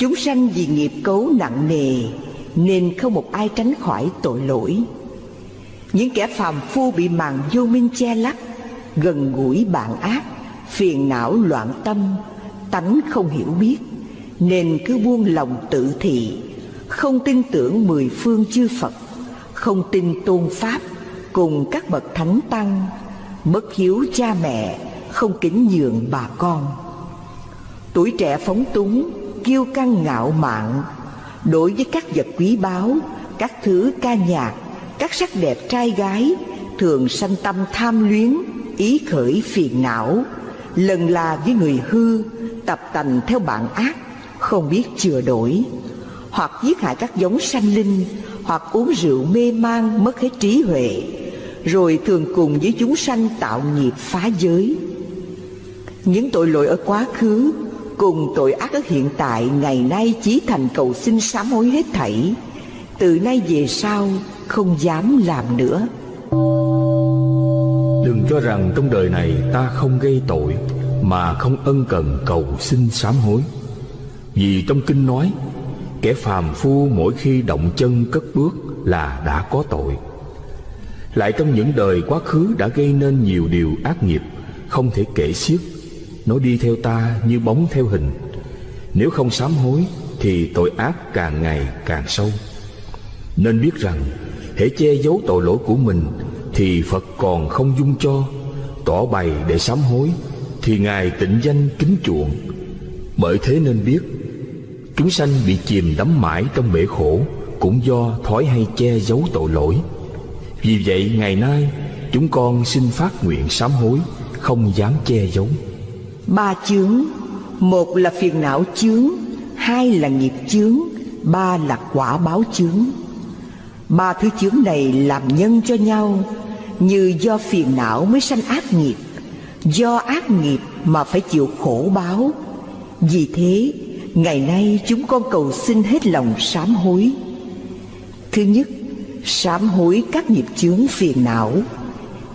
Chúng sanh vì nghiệp cấu nặng nề, Nên không một ai tránh khỏi tội lỗi. Những kẻ phàm phu bị màn vô minh che lấp, Gần gũi bạn ác, Phiền não loạn tâm, Tánh không hiểu biết, Nên cứ buông lòng tự thị, Không tin tưởng mười phương chư Phật, Không tin tôn Pháp Cùng các bậc thánh tăng, Bất hiếu cha mẹ, Không kính nhường bà con. Tuổi trẻ phóng túng kiêu căng ngạo mạn. Đối với các vật quý báu, các thứ ca nhạc, các sắc đẹp trai gái, thường sanh tâm tham luyến, ý khởi phiền não. Lần là với người hư, tập tành theo bạn ác, không biết chừa đổi. Hoặc giết hại các giống sanh linh, hoặc uống rượu mê man mất hết trí huệ, rồi thường cùng với chúng sanh tạo nghiệp phá giới. Những tội lỗi ở quá khứ cùng tội ác ở hiện tại, ngày nay chỉ thành cầu xin sám hối hết thảy. Từ nay về sau, không dám làm nữa. Đừng cho rằng trong đời này ta không gây tội, mà không ân cần cầu xin sám hối. Vì trong kinh nói, kẻ phàm phu mỗi khi động chân cất bước là đã có tội. Lại trong những đời quá khứ đã gây nên nhiều điều ác nghiệp, không thể kể xiết nó đi theo ta như bóng theo hình. Nếu không sám hối, Thì tội ác càng ngày càng sâu. Nên biết rằng, Hễ che giấu tội lỗi của mình, Thì Phật còn không dung cho, Tỏ bày để sám hối, Thì Ngài tịnh danh kính chuộng. Bởi thế nên biết, Chúng sanh bị chìm đắm mãi trong bể khổ, Cũng do thói hay che giấu tội lỗi. Vì vậy, ngày nay, Chúng con xin phát nguyện sám hối, Không dám che giấu. Ba chướng. Một là phiền não chướng, Hai là nghiệp chướng, Ba là quả báo chướng. Ba thứ chướng này làm nhân cho nhau, Như do phiền não mới sanh ác nghiệp, Do ác nghiệp mà phải chịu khổ báo. Vì thế, Ngày nay chúng con cầu xin hết lòng sám hối. Thứ nhất, Sám hối các nghiệp chướng phiền não.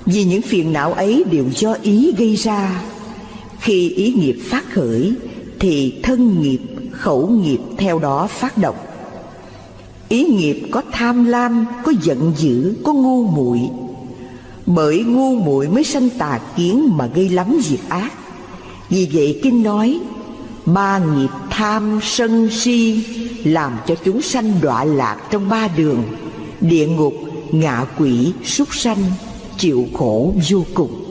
Vì những phiền não ấy đều do ý gây ra khi ý nghiệp phát khởi Thì thân nghiệp, khẩu nghiệp theo đó phát động. Ý nghiệp có tham lam, có giận dữ, có ngu muội. Bởi ngu muội mới sanh tà kiến mà gây lắm việc ác. Vì vậy Kinh nói Ba nghiệp tham, sân, si Làm cho chúng sanh đọa lạc trong ba đường Địa ngục, ngạ quỷ, súc sanh Chịu khổ vô cùng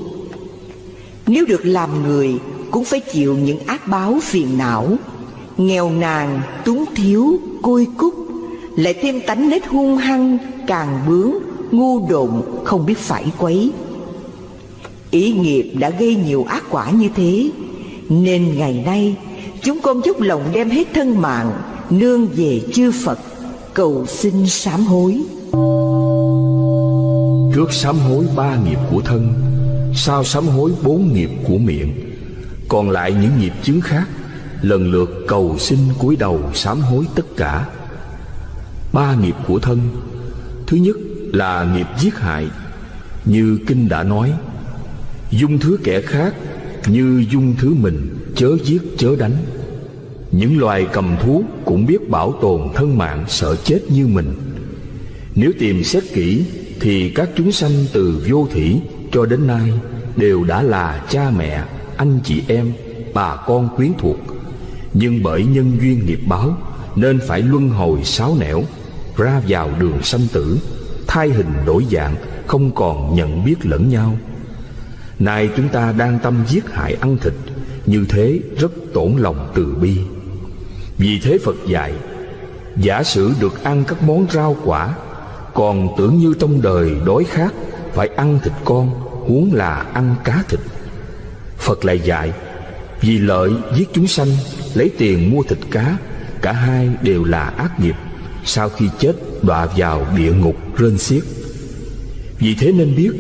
nếu được làm người Cũng phải chịu những ác báo phiền não. Nghèo nàn, túng thiếu, côi cúc Lại thêm tánh nết hung hăng, càng bướng, ngu độn, không biết phải quấy. Ý nghiệp đã gây nhiều ác quả như thế Nên ngày nay chúng con dốc lòng đem hết thân mạng Nương về chư Phật Cầu xin sám hối. Trước sám hối ba nghiệp của thân Sao sám hối bốn nghiệp của miệng. Còn lại những nghiệp chứng khác, Lần lượt cầu xin cúi đầu sám hối tất cả. Ba nghiệp của thân. Thứ nhất là nghiệp giết hại. Như Kinh đã nói, Dung thứ kẻ khác Như dung thứ mình Chớ giết chớ đánh. Những loài cầm thú Cũng biết bảo tồn thân mạng Sợ chết như mình. Nếu tìm xét kỹ Thì các chúng sanh từ vô thủy cho đến nay đều đã là cha mẹ, anh chị em, bà con quyến thuộc. Nhưng bởi nhân duyên nghiệp báo nên phải luân hồi sáu nẻo, ra vào đường sanh tử, thay hình đổi dạng, không còn nhận biết lẫn nhau. Nay chúng ta đang tâm giết hại ăn thịt, như thế rất tổn lòng từ bi. Vì thế Phật dạy, giả sử được ăn các món rau quả, còn tưởng như trong đời đói khát phải ăn thịt con huống là ăn cá thịt. Phật lại dạy, Vì lợi giết chúng sanh, Lấy tiền mua thịt cá, Cả hai đều là ác nghiệp. Sau khi chết, đọa vào địa ngục, rên xiết. Vì thế nên biết,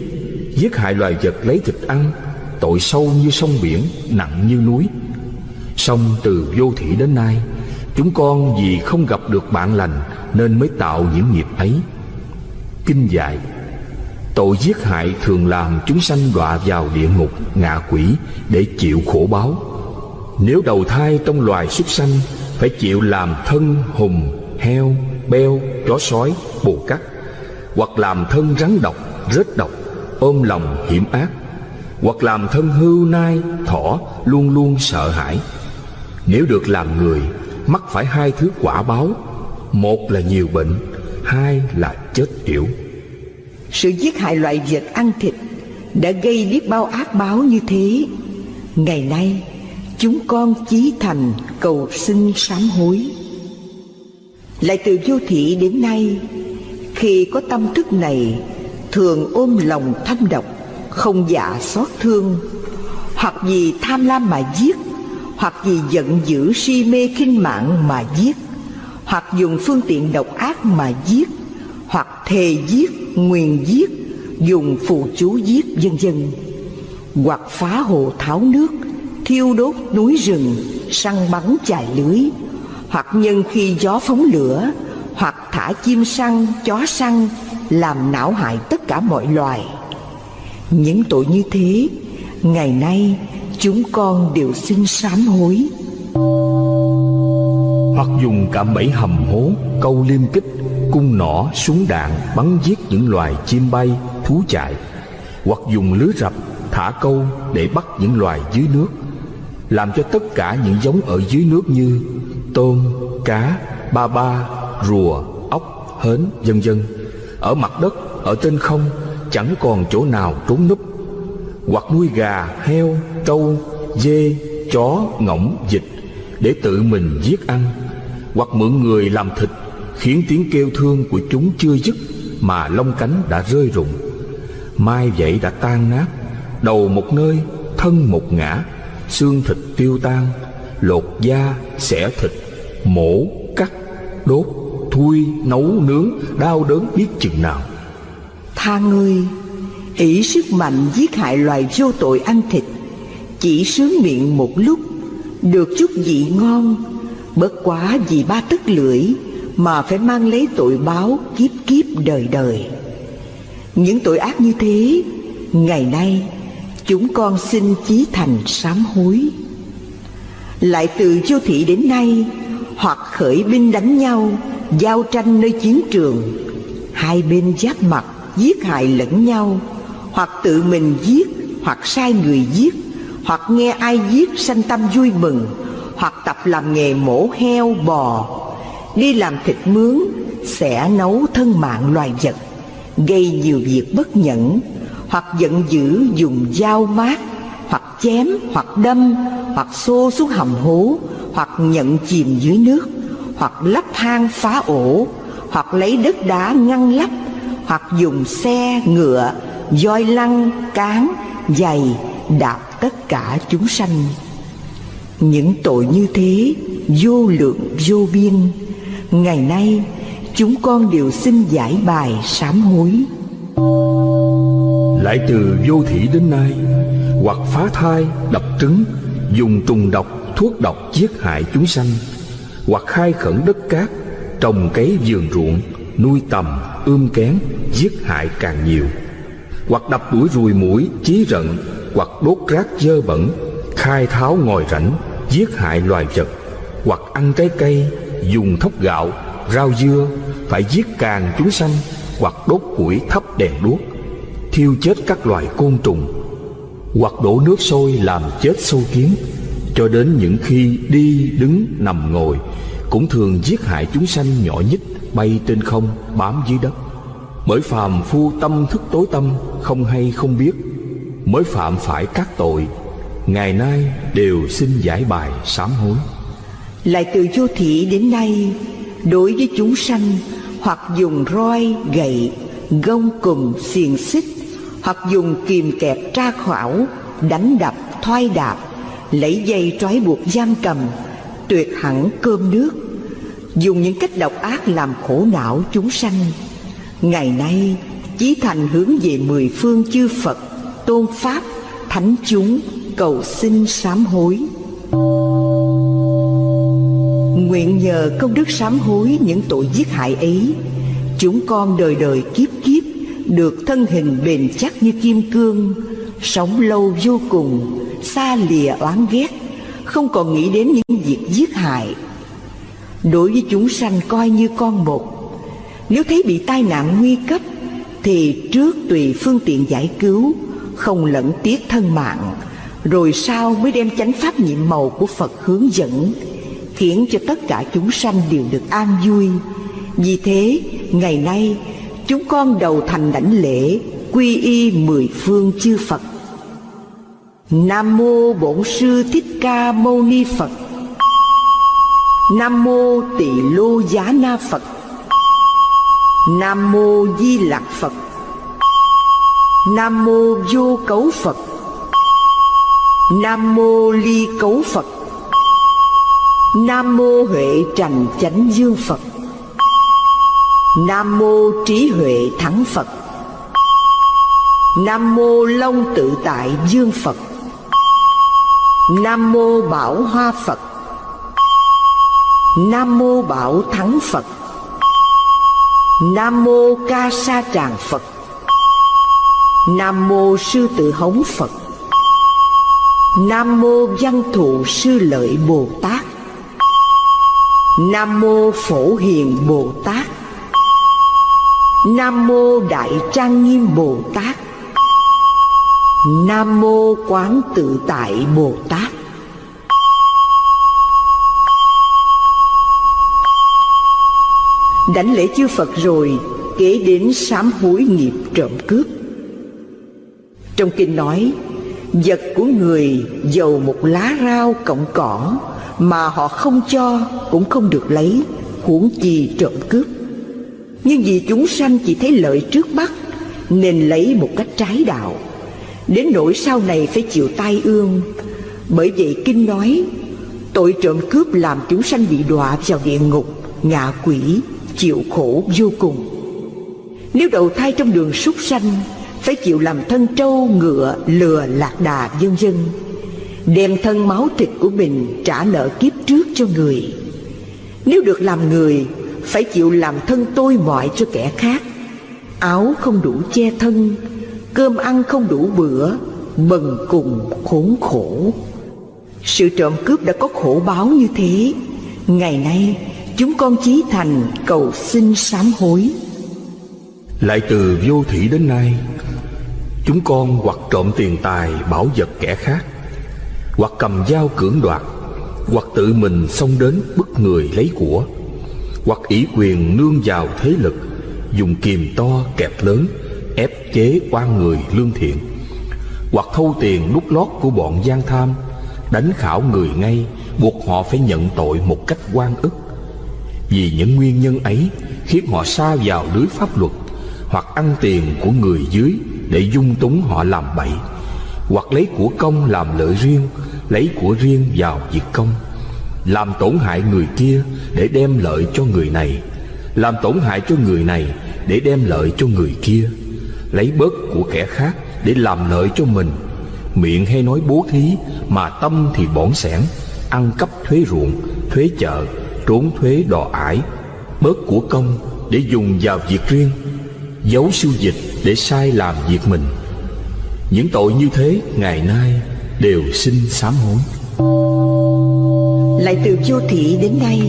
Giết hại loài vật lấy thịt ăn, Tội sâu như sông biển, Nặng như núi. Song từ vô thị đến nay, Chúng con vì không gặp được bạn lành Nên mới tạo những nghiệp ấy. Kinh dạy Tội giết hại thường làm chúng sanh đọa vào địa ngục, ngạ quỷ để chịu khổ báo. Nếu đầu thai trong loài súc sanh Phải chịu làm thân hùng, heo, beo, chó sói, bồ cắt Hoặc làm thân rắn độc, rết độc, ôm lòng hiểm ác Hoặc làm thân hưu nai, thỏ luôn luôn sợ hãi. Nếu được làm người mắc phải hai thứ quả báo. Một là nhiều bệnh, hai là chết yểu. Sự giết hại loài vật ăn thịt đã gây biết bao ác báo như thế. Ngày nay, chúng con chí thành cầu xin sám hối. Lại từ vô thị đến nay, Khi có tâm thức này, Thường ôm lòng thâm độc, Không dạ xót thương. Hoặc vì tham lam mà giết, Hoặc vì giận dữ si mê khinh mạng mà giết, Hoặc dùng phương tiện độc ác mà giết. Hoặc thề giết, nguyền giết Dùng phù chú giết dân dân Hoặc phá hồ tháo nước thiêu đốt núi rừng, săn bắn chài lưới, hoặc nhân khi gió phóng lửa, hoặc thả chim săn, chó săn, làm não hại tất cả mọi loài. Những tội như thế, ngày nay chúng con đều xin sám hối. Hoặc dùng cả bẫy hầm hố, câu liêm kích, cung nỏ, súng đạn bắn giết những loài chim bay, thú chạy, hoặc dùng lưới rập, thả câu để bắt những loài dưới nước làm cho tất cả những giống ở dưới nước như tôm, cá, ba ba, rùa, ốc, hến, vân vân ở mặt đất, ở trên không chẳng còn chỗ nào trốn núp hoặc nuôi gà, heo, trâu, dê, chó, ngỗng, vịt để tự mình giết ăn hoặc mượn người làm thịt khiến tiếng kêu thương của chúng chưa dứt mà lông cánh đã rơi rụng. Mai vậy đã tan nát, đầu một nơi, thân một ngã, xương thịt tiêu tan, lột da, xẻ thịt, mổ, cắt, đốt, thui, nấu, nướng, đau đớn biết chừng nào. Tha ngươi, ỷ sức mạnh giết hại loài vô tội ăn thịt, chỉ sướng miệng một lúc, được chút vị ngon, bất quá vì ba tức lưỡi mà phải mang lấy tội báo kiếp kiếp đời đời. Những tội ác như thế, ngày nay chúng con xin chí thành sám hối. Lại từ châu thị đến nay, hoặc khởi binh đánh nhau, giao tranh nơi chiến trường, hai bên giáp mặt giết hại lẫn nhau, hoặc tự mình giết, hoặc sai người giết, hoặc nghe ai giết sanh tâm vui mừng, hoặc tập làm nghề mổ heo bò đi làm thịt mướn, sẽ nấu thân mạng loài vật, gây nhiều việc bất nhẫn, hoặc giận dữ dùng dao mát, hoặc chém, hoặc đâm, hoặc xô xuống hầm hố, hoặc nhận chìm dưới nước, hoặc lắp hang phá ổ, hoặc lấy đất đá ngăn lấp hoặc dùng xe, ngựa, voi lăng cán, giày, đạp tất cả chúng sanh. Những tội như thế, vô lượng vô biên ngày nay, chúng con đều xin giải bài sám hối. Lại từ vô thị đến nay, hoặc phá thai, đập trứng, dùng trùng độc, thuốc độc giết hại chúng sanh, hoặc khai khẩn đất cát, trồng cấy vườn ruộng, nuôi tầm, ươm kén, giết hại càng nhiều. Hoặc đập đuổi ruồi mũi chí rận, hoặc đốt rác dơ bẩn, khai tháo ngòi rảnh giết hại loài vật, hoặc ăn trái cây dùng thóc gạo, rau dưa phải giết càng chúng sanh hoặc đốt củi thắp đèn đuốc, thiêu chết các loài côn trùng, hoặc đổ nước sôi làm chết sâu kiến. Cho đến những khi đi đứng nằm ngồi, cũng thường giết hại chúng sanh nhỏ nhất bay trên không bám dưới đất. Bởi phàm phu tâm thức tối tâm, không hay không biết. Mới phạm phải các tội, ngày nay đều xin giải bài sám hối lại từ vô thị đến nay, đối với chúng sanh, hoặc dùng roi, gậy, gông cùm, xiềng xích, hoặc dùng kìm kẹp tra khảo, đánh đập thoai đạp, lấy dây trói buộc giam cầm, tuyệt hẳn cơm nước, dùng những cách độc ác làm khổ não chúng sanh. Ngày nay, chí thành hướng về mười phương chư phật, tôn pháp, thánh chúng, cầu xin sám hối nguyện nhờ công đức sám hối những tội giết hại ấy. Chúng con đời đời kiếp kiếp, được thân hình bền chắc như kim cương, sống lâu vô cùng, xa lìa oán ghét, không còn nghĩ đến những việc giết hại. Đối với chúng sanh coi như con một. Nếu thấy bị tai nạn nguy cấp, Thì trước tùy phương tiện giải cứu, Không lẫn tiếc thân mạng, Rồi sau mới đem chánh pháp nhiệm màu của Phật hướng dẫn. Khiến cho tất cả chúng sanh đều được an vui. Vì thế, ngày nay, chúng con đầu thành đảnh lễ Quy y mười phương chư Phật. Nam mô Bổn sư Thích Ca Mâu Ni Phật. Nam mô Tỳ Lô Giá Na Phật. Nam mô Di Lặc Phật. Nam mô Vô Cấu Phật. Nam mô Ly Cấu Phật. Nam mô Huệ Trành Chánh Dương Phật. Nam mô Trí Huệ Thắng Phật. Nam mô Long Tự Tại Dương Phật. Nam mô Bảo Hoa Phật. Nam mô Bảo Thắng Phật. Nam mô Ca Sa Tràng Phật. Nam mô Sư Tự Hống Phật. Nam mô Văn Thụ Sư Lợi Bồ Tát. Nam mô Phổ Hiền Bồ Tát. Nam mô Đại Trang Nghiêm Bồ Tát. Nam mô Quán Tự Tại Bồ Tát. Đánh lễ chư Phật rồi Kể đến sám hối nghiệp trộm cướp. Trong kinh nói, Vật của người giàu một lá rau cọng cỏ mà họ không cho cũng không được lấy Huống chi trộm cướp. Nhưng vì chúng sanh chỉ thấy lợi trước mắt Nên lấy một cách trái đạo. Đến nỗi sau này phải chịu tai ương. Bởi vậy Kinh nói Tội trộm cướp làm chúng sanh bị đọa vào địa ngục Ngạ quỷ chịu khổ vô cùng. Nếu đầu thai trong đường súc sanh Phải chịu làm thân trâu, ngựa, lừa, lạc đà, vân vân. Đem thân máu thịt của mình trả nợ kiếp trước cho người. Nếu được làm người, Phải chịu làm thân tôi mọi cho kẻ khác. Áo không đủ che thân, Cơm ăn không đủ bữa Bần cùng khốn khổ. Sự trộm cướp đã có khổ báo như thế. Ngày nay, chúng con chí thành cầu xin sám hối. Lại từ vô thủy đến nay, Chúng con hoặc trộm tiền tài, bảo vật kẻ khác. Hoặc cầm dao cưỡng đoạt, Hoặc tự mình xông đến bức người lấy của, Hoặc ủy quyền nương vào thế lực, Dùng kìm to kẹp lớn, ép chế quan người lương thiện, hoặc thâu tiền đút lót của bọn gian tham, đánh khảo người ngay, buộc họ phải nhận tội một cách quan ức. Vì những nguyên nhân ấy khiến họ xa vào lưới pháp luật, hoặc ăn tiền của người dưới để dung túng họ làm bậy hoặc lấy của công làm lợi riêng, lấy của riêng vào việc công. Làm tổn hại người kia để đem lợi cho người này. Làm tổn hại cho người này để đem lợi cho người kia. Lấy bớt của kẻ khác để làm lợi cho mình. Miệng hay nói bố thí mà tâm thì bỏn sẻn, ăn cắp thuế ruộng, thuế chợ, trốn thuế đò ải. Bớt của công để dùng vào việc riêng. Giấu siêu dịch để sai làm việc mình những tội như thế ngày nay đều xin sám hối. Lại từ vô thị đến nay,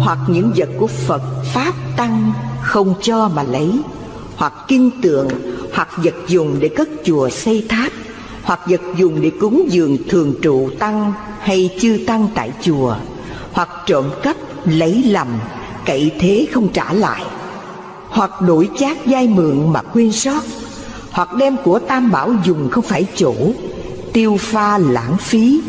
hoặc những vật của phật, pháp, tăng không cho mà lấy, hoặc kinh tượng, hoặc vật dùng để cất chùa, xây tháp, hoặc vật dùng để cúng dường thường trụ tăng hay chư tăng tại chùa, hoặc trộm cắp, lấy lầm, cậy thế không trả lại, hoặc đổi chác dai mượn mà quên sót hoặc đem của tam bảo dùng không phải chỗ, tiêu pha lãng phí,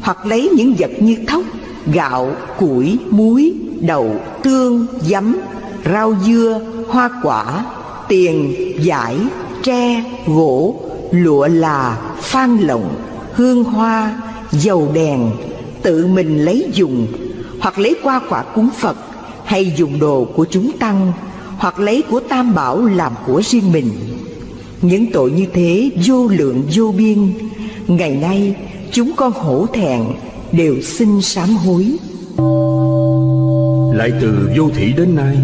hoặc lấy những vật như thóc, gạo, củi, muối, đậu, tương, giấm, rau dưa, hoa quả, tiền giải tre, gỗ, lụa là, phan lộng hương hoa, dầu đèn, tự mình lấy dùng, hoặc lấy qua quả cúng phật hay dùng đồ của chúng tăng, hoặc lấy của tam bảo làm của riêng mình những tội như thế vô lượng vô biên. Ngày nay chúng con hổ thẹn đều xin sám hối. Lại từ vô thị đến nay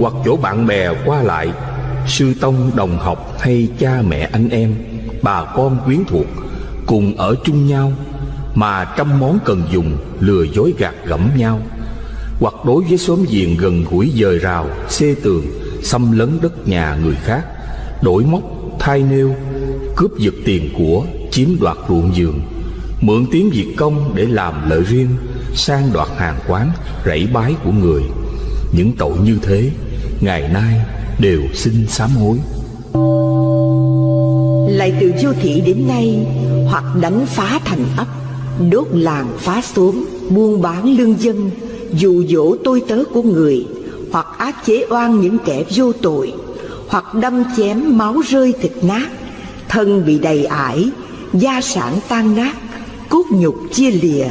hoặc chỗ bạn bè qua lại sư tông đồng học hay cha mẹ anh em bà con quyến thuộc cùng ở chung nhau mà trăm món cần dùng lừa dối gạt gẫm nhau. Hoặc đối với xóm giềng gần gũi dời rào, xê tường, xâm lấn đất nhà người khác, đổi móc, thay nêu, cướp giật tiền của, chiếm đoạt ruộng giường mượn tiếng việc công để làm lợi riêng, sang đoạt hàng quán, rẫy bái của người. Những tội như thế, ngày nay đều xin sám hối. Lại từ vô thị đến nay, hoặc đánh phá thành ấp, đốt làng phá xóm, buôn bán lương dân, dụ dỗ tôi tớ của người, hoặc ác chế oan những kẻ vô tội, hoặc đâm chém máu rơi thịt nát, thân bị đầy ải, gia sản tan nát, cốt nhục chia lìa,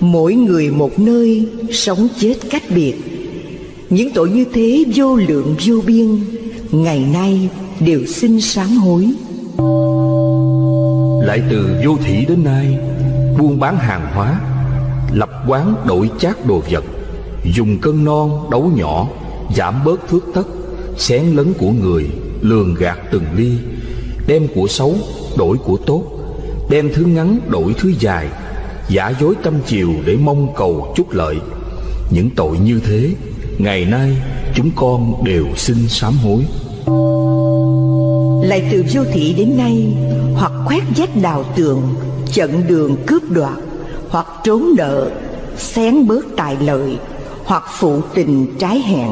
mỗi người một nơi, sống chết cách biệt. Những tội như thế vô lượng vô biên, ngày nay đều xin sám hối. Lại từ vô thủy đến nay, buôn bán hàng hóa, lập quán đổi chác đồ vật, dùng cân non đấu nhỏ, giảm bớt thước tất, xén lấn của người, lường gạt từng ly, đem của xấu đổi của tốt, đem thứ ngắn đổi thứ dài, giả dối tâm chiều để mong cầu chút lợi. Những tội như thế, ngày nay chúng con đều xin sám hối. Lại từ vô thị đến nay, hoặc khoét vách đào tường, chặn đường cướp đoạt, hoặc trốn nợ, xén bớt tài lợi, hoặc phụ tình trái hẹn,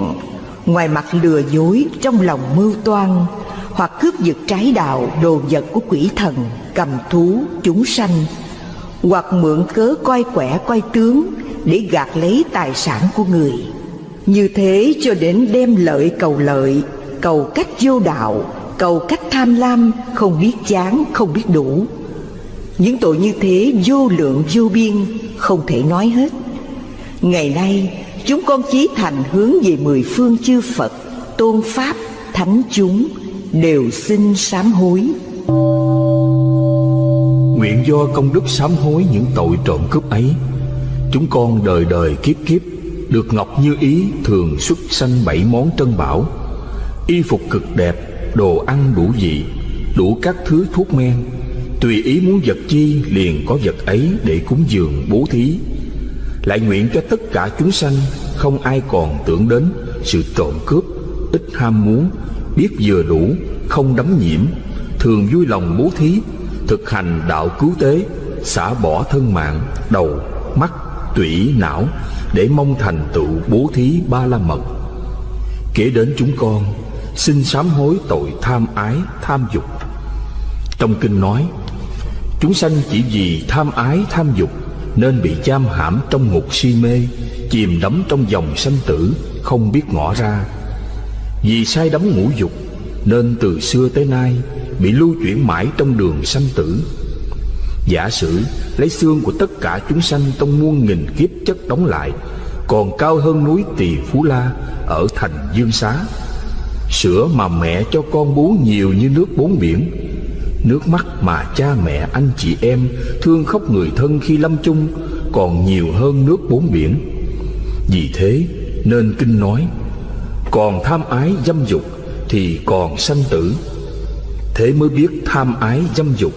ngoài mặt lừa dối trong lòng mưu toan, hoặc cướp giật trái đạo đồ vật của quỷ thần, cầm thú, chúng sanh, hoặc mượn cớ coi quẻ coi tướng để gạt lấy tài sản của người. Như thế cho đến đem lợi cầu lợi, cầu cách vô đạo, cầu cách tham lam, không biết chán, không biết đủ. Những tội như thế vô lượng vô biên, không thể nói hết. Ngày nay, chúng con chí thành hướng về mười phương chư Phật, tôn Pháp, Thánh chúng, đều xin sám hối. Nguyện do công đức sám hối những tội trộm cướp ấy, chúng con đời đời kiếp kiếp được Ngọc Như Ý thường xuất sanh bảy món trân bảo, y phục cực đẹp, đồ ăn đủ vị, đủ các thứ thuốc men, tùy ý muốn vật chi liền có vật ấy để cúng dường bố thí. Lại nguyện cho tất cả chúng sanh không ai còn tưởng đến sự trộm cướp, ít ham muốn, biết vừa đủ, không đắm nhiễm, thường vui lòng bố thí, thực hành đạo cứu tế, xả bỏ thân mạng, đầu, mắt, tủy, não để mong thành tựu bố thí ba la mật. Kể đến chúng con, xin sám hối tội tham ái, tham dục. Trong kinh nói, chúng sanh chỉ vì tham ái, tham dục nên bị giam hãm trong ngục si mê, chìm đắm trong dòng sanh tử, không biết ngõ ra. Vì sai đắm ngũ dục, nên từ xưa tới nay bị lưu chuyển mãi trong đường sanh tử. Giả sử lấy xương của tất cả chúng sanh trong muôn nghìn kiếp chất đóng lại, còn cao hơn núi Tỳ Phú La ở thành Dương Xá. Sữa mà mẹ cho con bú nhiều như nước bốn biển, Nước mắt mà cha mẹ, anh chị em Thương khóc người thân khi lâm chung Còn nhiều hơn nước bốn biển. Vì thế nên kinh nói, Còn tham ái dâm dục Thì còn sanh tử. Thế mới biết tham ái dâm dục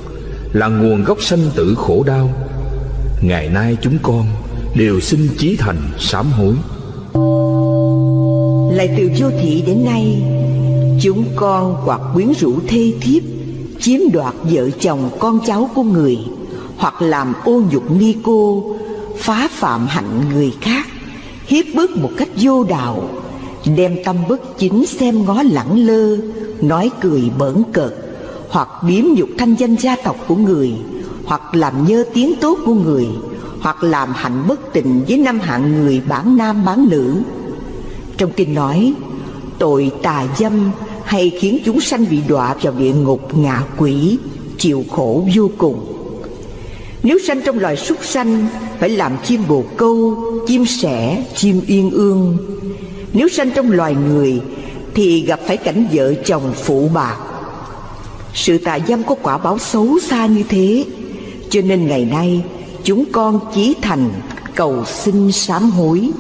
Là nguồn gốc sanh tử khổ đau. Ngày nay chúng con Đều xin chí thành sám hối. Lại từ vô thị đến nay, Chúng con hoặc quyến rũ thê thiếp chiếm đoạt vợ chồng con cháu của người, hoặc làm ô nhục ni cô, phá phạm hạnh người khác, hiếp bức một cách vô đạo, đem tâm bất chính xem ngó lẳng lơ, nói cười bỡn cợt, hoặc biếm nhục thanh danh gia tộc của người, hoặc làm nhơ tiếng tốt của người, hoặc làm hạnh bất tình với năm hạng người bản nam bán nữ. Trong kinh nói, tội tà dâm hay khiến chúng sanh bị đọa vào địa ngục ngạ quỷ, chịu khổ vô cùng. Nếu sanh trong loài súc sanh, phải làm chim bồ câu, chim sẻ, chim yên ương. Nếu sanh trong loài người, thì gặp phải cảnh vợ chồng phụ bạc. Sự tà dâm có quả báo xấu xa như thế, cho nên ngày nay chúng con chí thành cầu xin sám hối.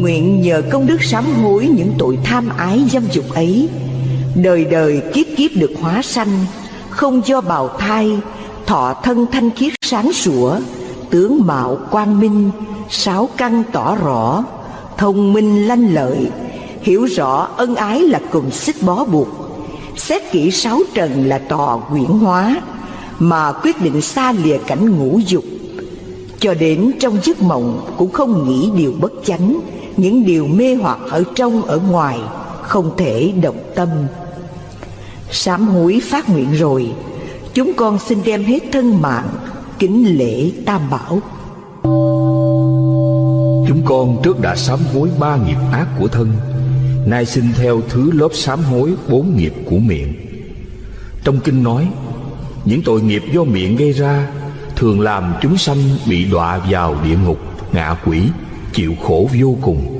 Nguyện nhờ công đức sám hối những tội tham ái dâm dục ấy. Đời đời kiếp kiếp được hóa sanh, Không do bào thai, Thọ thân thanh khiết sáng sủa, Tướng mạo quang minh, sáu căn tỏ rõ, thông minh lanh lợi, hiểu rõ ân ái là cùng xích bó buộc, xét kỹ sáu trần là tò quyển hóa, mà quyết định xa lìa cảnh ngũ dục. Cho đến trong giấc mộng cũng không nghĩ điều bất chánh những điều mê hoặc ở trong, ở ngoài, không thể động tâm. Sám hối phát nguyện rồi, chúng con xin đem hết thân mạng, kính lễ tam bảo. Chúng con trước đã sám hối ba nghiệp ác của thân, nay xin theo thứ lớp sám hối bốn nghiệp của miệng. Trong kinh nói, những tội nghiệp do miệng gây ra thường làm chúng sanh bị đọa vào địa ngục, ngạ quỷ chịu khổ vô cùng.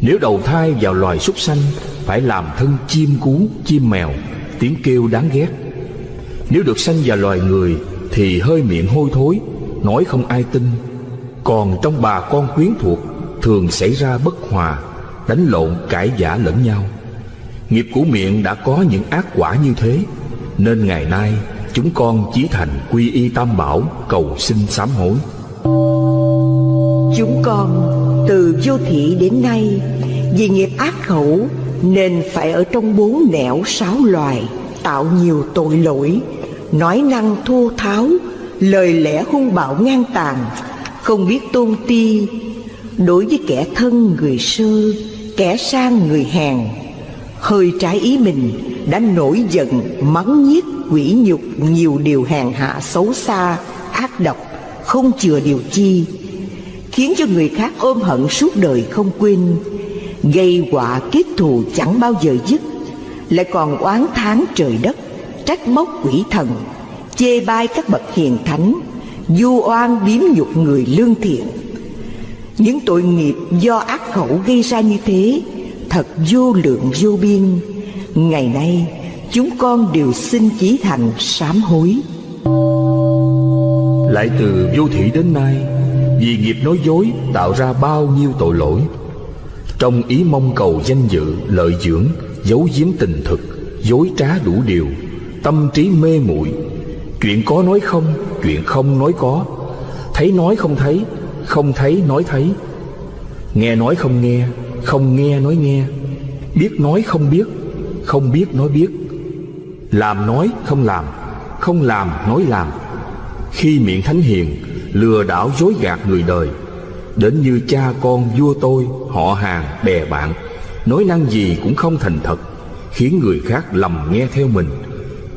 Nếu đầu thai vào loài súc sanh, phải làm thân chim cú, chim mèo, tiếng kêu đáng ghét. Nếu được sanh vào loài người, thì hơi miệng hôi thối, nói không ai tin. Còn trong bà con quyến thuộc, thường xảy ra bất hòa, đánh lộn cãi giả lẫn nhau. Nghiệp của miệng đã có những ác quả như thế, nên ngày nay chúng con chí thành quy y tam bảo cầu xin sám hối chúng con từ vô thị đến nay, vì nghiệp ác khẩu nên phải ở trong bốn nẻo sáu loài, tạo nhiều tội lỗi, nói năng thô tháo, lời lẽ hung bạo ngang tàn, không biết tôn ti. Đối với kẻ thân người sơ, kẻ sang người hèn, hơi trái ý mình đã nổi giận, mắng nhiếc, quỷ nhục nhiều điều hèn hạ xấu xa, ác độc, không chừa điều chi khiến cho người khác ôm hận suốt đời không quên. Gây họa kết thù chẳng bao giờ dứt, lại còn oán thán trời đất, trách móc quỷ thần, chê bai các bậc hiền thánh, du oan biếm nhục người lương thiện. Những tội nghiệp do ác khẩu gây ra như thế, thật vô lượng vô biên. Ngày nay, chúng con đều xin chí thành sám hối. Lại từ vô thị đến nay vì nghiệp nói dối tạo ra bao nhiêu tội lỗi. Trong ý mong cầu danh dự, lợi dưỡng, giấu giếm tình thực, dối trá đủ điều, tâm trí mê muội, chuyện có nói không, chuyện không nói có, thấy nói không thấy không thấy nói thấy, nghe nói không nghe không nghe nói nghe, biết nói không biết không biết nói biết, làm nói không làm không làm nói làm. Khi miệng thánh hiền lừa đảo dối gạt người đời. Đến như cha con vua tôi, họ hàng, bè bạn, nói năng gì cũng không thành thật, khiến người khác lầm nghe theo mình,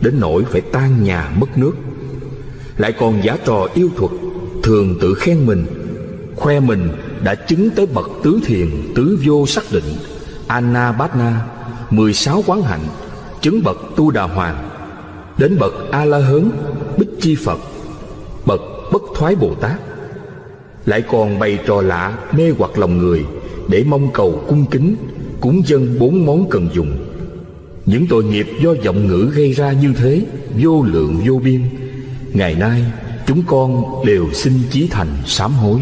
đến nỗi phải tan nhà mất nước. Lại còn giả trò yêu thuật, thường tự khen mình, khoe mình đã chứng tới bậc tứ thiền, tứ vô xác định anna bát na mười sáu quán hạnh, chứng bậc tu đà hoàng, đến bậc a la hớn bích chi phật thoái bồ tát. Lại còn bày trò lạ, mê hoặc lòng người, để mong cầu cung kính, cúng dân bốn món cần dùng. Những tội nghiệp do giọng ngữ gây ra như thế, vô lượng vô biên. Ngày nay, chúng con đều xin chí thành sám hối.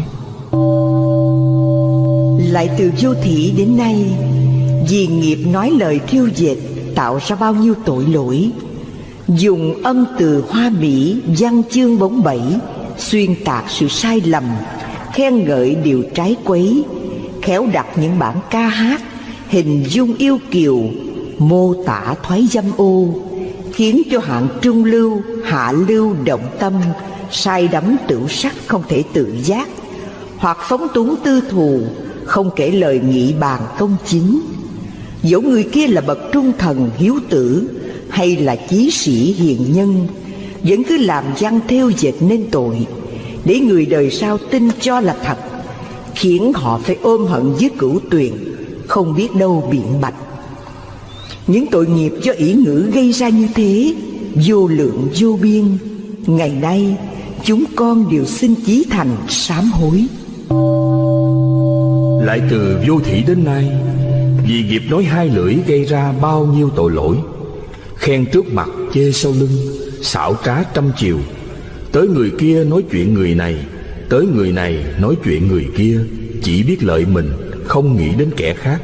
Lại từ vô thị đến nay, vì nghiệp nói lời thiêu dệt tạo ra bao nhiêu tội lỗi. Dùng âm từ hoa mỹ, văn chương bóng bẩy xuyên tạc sự sai lầm, khen ngợi điều trái quấy, khéo đặt những bản ca hát, hình dung yêu kiều, mô tả thoái dâm ô, khiến cho hạng trung lưu, hạ lưu động tâm, sai đắm tửu sắc không thể tự giác, hoặc phóng túng tư thù, không kể lời nghị bàn công chính. Dẫu người kia là bậc trung thần hiếu tử, hay là chí sĩ hiền nhân vẫn cứ làm văn theo dệt nên tội, để người đời sau tin cho là thật, khiến họ phải ôm hận với cửu tuyền, không biết đâu biện bạch. Những tội nghiệp do ý ngữ gây ra như thế, vô lượng vô biên, ngày nay chúng con đều xin chí thành sám hối. Lại từ vô thị đến nay, vì nghiệp nói hai lưỡi gây ra bao nhiêu tội lỗi, Khen trước mặt chê sau lưng xảo trá trăm chiều. Tới người kia nói chuyện người này, Tới người này nói chuyện người kia, Chỉ biết lợi mình, Không nghĩ đến kẻ khác.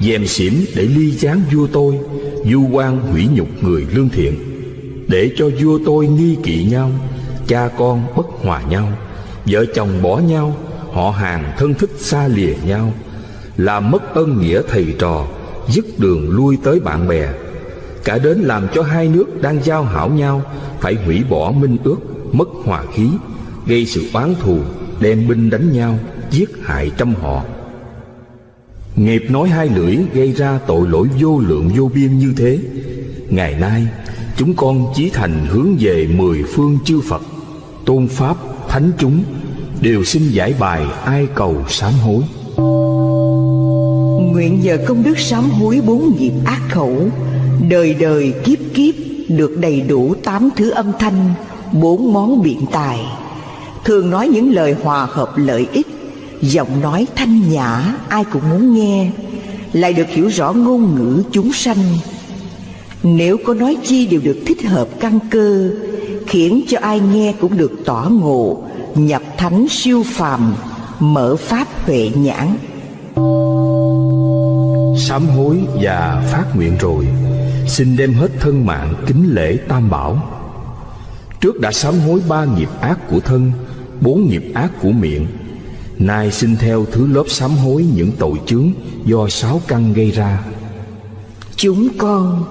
Dèm xỉm để ly gián vua tôi Du quan hủy nhục người lương thiện. Để cho vua tôi nghi kỵ nhau, Cha con bất hòa nhau. Vợ chồng bỏ nhau, họ hàng thân thích xa lìa nhau. Làm mất ân nghĩa thầy trò, dứt đường lui tới bạn bè cả đến làm cho hai nước đang giao hảo nhau, phải hủy bỏ minh ước, mất hòa khí, gây sự oán thù, đem binh đánh nhau, giết hại trăm họ. Nghiệp nói hai lưỡi gây ra tội lỗi vô lượng vô biên như thế. Ngày nay, chúng con chí thành hướng về mười phương chư phật, tôn pháp, thánh chúng, đều xin giải bài ai cầu sám hối. Nguyện nhờ công đức sám hối bốn nghiệp ác khẩu Đời đời kiếp kiếp, được đầy đủ tám thứ âm thanh, Bốn món biện tài. Thường nói những lời hòa hợp lợi ích, Giọng nói thanh nhã, ai cũng muốn nghe, Lại được hiểu rõ ngôn ngữ chúng sanh. Nếu có nói chi đều được thích hợp căn cơ, Khiến cho ai nghe cũng được tỏ ngộ, Nhập thánh siêu phàm, Mở pháp huệ nhãn. Sám hối và phát nguyện rồi xin đem hết thân mạng kính lễ tam bảo. Trước đã sám hối ba nghiệp ác của thân bốn nghiệp ác của miệng nay xin theo thứ lớp sám hối những tội chướng do sáu căn gây ra. Chúng con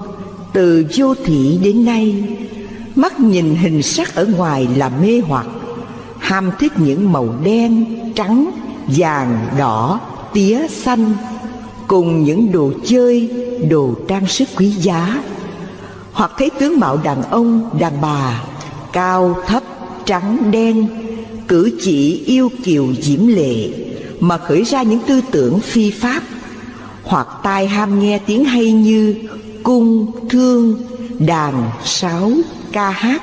từ vô thị đến nay Mắt nhìn hình sắc ở ngoài là mê hoặc Ham thích những màu đen, trắng, vàng, đỏ, tía, xanh Cùng những đồ chơi, đồ trang sức quý giá. Hoặc thấy tướng mạo đàn ông, đàn bà Cao, thấp, trắng, đen Cử chỉ yêu kiều diễm lệ Mà khởi ra những tư tưởng phi pháp. Hoặc tai ham nghe tiếng hay như Cung, thương, đàn, sáo, ca hát.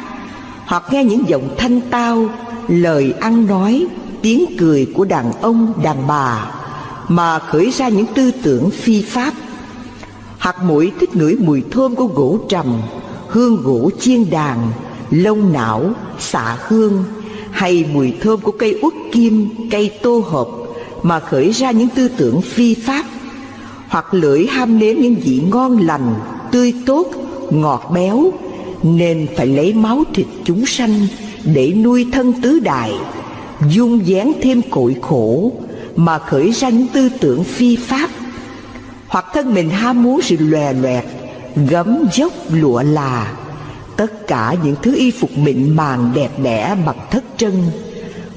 Hoặc nghe những giọng thanh tao Lời ăn nói, tiếng cười của đàn ông, đàn bà. Mà khởi ra những tư tưởng phi pháp. Hoặc mũi thích ngửi mùi thơm của gỗ trầm Hương gỗ chiên đàn Lông não, xạ hương Hay mùi thơm của cây uất kim, cây tô hộp Mà khởi ra những tư tưởng phi pháp. Hoặc lưỡi ham nếm những vị ngon lành, tươi tốt, ngọt béo Nên phải lấy máu thịt chúng sanh Để nuôi thân tứ đại Dung dáng thêm cội khổ mà khởi ra những tư tưởng phi pháp. Hoặc thân mình ham muốn sự lòe loẹt, Gấm dốc lụa là, Tất cả những thứ y phục mịn màng đẹp đẽ bằng thất trân,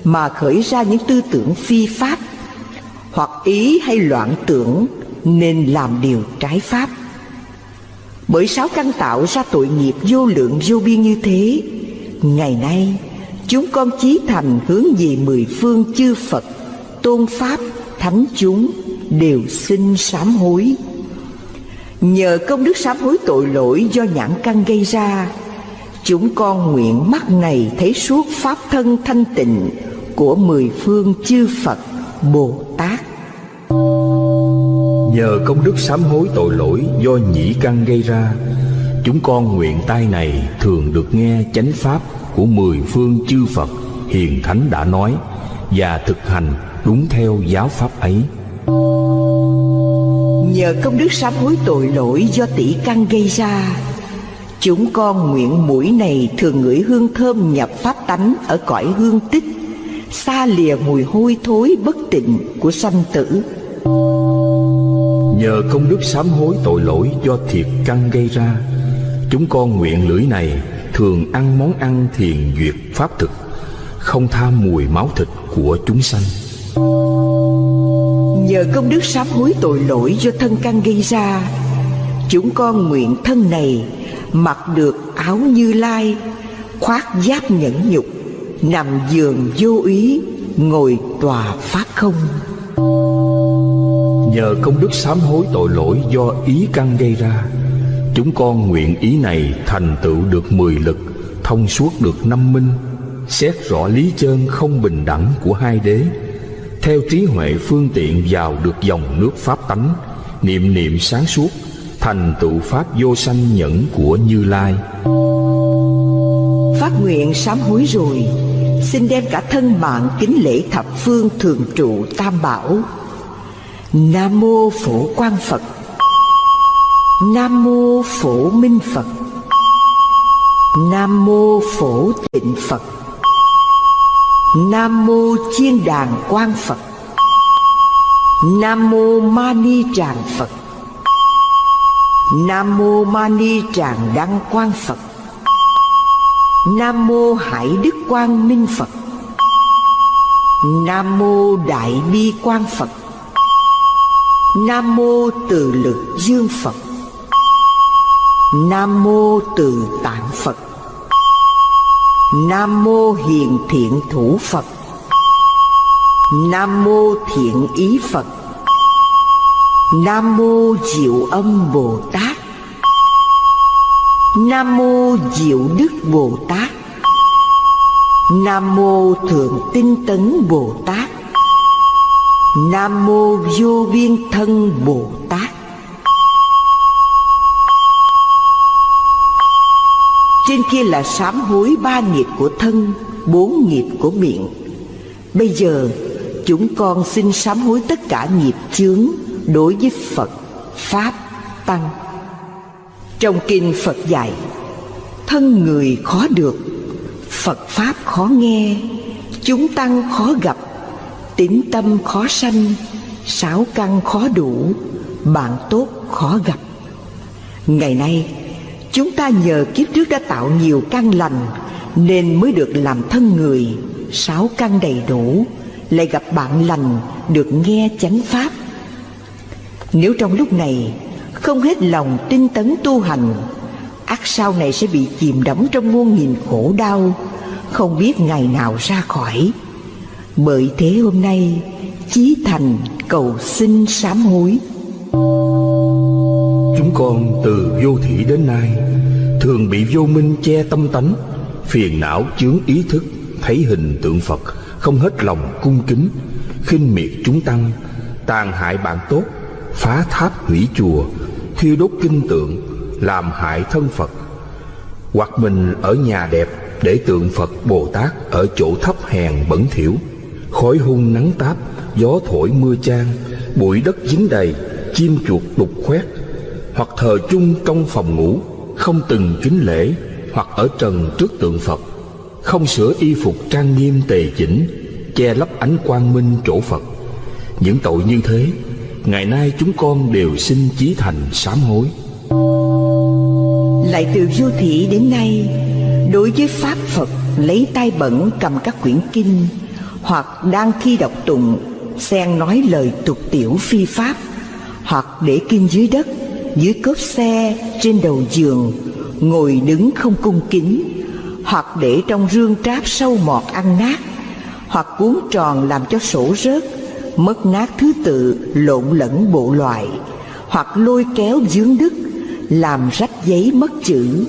Mà khởi ra những tư tưởng phi pháp, Hoặc ý hay loạn tưởng Nên làm điều trái pháp. Bởi sáu căn tạo ra tội nghiệp vô lượng vô biên như thế, Ngày nay, chúng con chí thành hướng về mười phương chư Phật. Tôn Pháp, Thánh chúng đều xin sám hối. Nhờ công đức sám hối tội lỗi do nhãn căn gây ra Chúng con nguyện mắt này thấy suốt Pháp thân thanh tịnh Của mười phương chư Phật Bồ Tát. Nhờ công đức sám hối tội lỗi do nhĩ căn gây ra Chúng con nguyện tai này thường được nghe chánh pháp của mười phương chư Phật Hiền Thánh đã nói Và thực hành đúng theo giáo pháp ấy. Nhờ công đức sám hối tội lỗi do tỷ căn gây ra Chúng con nguyện mũi này thường ngửi hương thơm nhập pháp tánh ở cõi hương tích Xa lìa mùi hôi thối bất tịnh của sanh tử. Nhờ công đức sám hối tội lỗi do thiệt căn gây ra Chúng con nguyện lưỡi này thường ăn món ăn thiền duyệt pháp thực Không tham mùi máu thịt của chúng sanh Nhờ công đức sám hối tội lỗi do thân căn gây ra, Chúng con nguyện thân này mặc được áo như lai, Khoác giáp nhẫn nhục, Nằm giường vô ý, Ngồi tòa phát không. Nhờ công đức sám hối tội lỗi do ý căn gây ra, Chúng con nguyện ý này thành tựu được mười lực, Thông suốt được năm minh, Xét rõ lý chân không bình đẳng của hai đế. Theo trí huệ phương tiện vào được dòng nước pháp tánh, Niệm niệm sáng suốt, Thành tựu pháp vô sanh nhẫn của Như Lai. Phát nguyện sám hối rồi, Xin đem cả thân mạng kính lễ thập phương thường trụ tam bảo. Nam mô phổ quang Phật. Nam mô phổ minh Phật. Nam mô phổ tịnh Phật. Nam mô chiên đàn quang Phật. Nam mô Mani Tràng Phật. Nam mô Mani Tràng Đăng Quang Phật. Nam mô Hải Đức Quang Minh Phật. Nam mô Đại Bi Quang Phật. Nam mô Từ Lực Dương Phật. Nam mô Từ Tạng Phật. Nam mô Hiền Thiện Thủ Phật. Nam mô Thiện Ý Phật. Nam mô Diệu Âm Bồ Tát. Nam mô Diệu Đức Bồ Tát. Nam mô Thượng Tinh Tấn Bồ Tát. Nam mô Vô Biên Thân Bồ Tát. Trên kia là sám hối ba nghiệp của thân Bốn nghiệp của miệng. Bây giờ chúng con xin sám hối tất cả nghiệp chướng Đối với Phật, Pháp, Tăng. Trong kinh Phật dạy Thân người khó được Phật Pháp khó nghe Chúng Tăng khó gặp Tính tâm khó sanh Sáu căn khó đủ Bạn tốt khó gặp. Ngày nay Chúng ta nhờ kiếp trước đã tạo nhiều căn lành, Nên mới được làm thân người. Sáu căn đầy đủ, Lại gặp bạn lành, Được nghe chánh pháp. Nếu trong lúc này, Không hết lòng tinh tấn tu hành ắt sau này sẽ bị chìm đắm trong muôn nghìn khổ đau, Không biết ngày nào ra khỏi. Bởi thế hôm nay, Chí thành cầu xin sám hối con từ vô thủy đến nay, Thường bị vô minh che tâm tánh, Phiền não chướng ý thức, Thấy hình tượng Phật, Không hết lòng cung kính, khinh miệt chúng tăng, Tàn hại bạn tốt, Phá tháp hủy chùa, Thiêu đốt kinh tượng, Làm hại thân Phật. Hoặc mình ở nhà đẹp Để tượng Phật Bồ Tát Ở chỗ thấp hèn bẩn thỉu, Khói hung nắng táp, Gió thổi mưa trang Bụi đất dính đầy, Chim chuột đục khoét hoặc thờ chung trong phòng ngủ, không từng kính lễ hoặc ở trần trước tượng Phật, không sửa y phục trang nghiêm tề chỉnh, che lấp ánh quang minh chỗ Phật. Những tội như thế, ngày nay chúng con đều xin chí thành sám hối. Lại từ vô thị đến nay, đối với pháp Phật lấy tay bẩn cầm các quyển kinh, hoặc đang thi đọc tụng, xen nói lời tục tiểu phi pháp, hoặc để kinh dưới đất dưới cốp xe trên đầu giường, ngồi đứng không cung kính, hoặc để trong rương tráp sâu mọt ăn nát, hoặc cuốn tròn làm cho sổ rớt, mất nát thứ tự lộn lẫn bộ loại, hoặc lôi kéo dướng đức làm rách giấy mất chữ.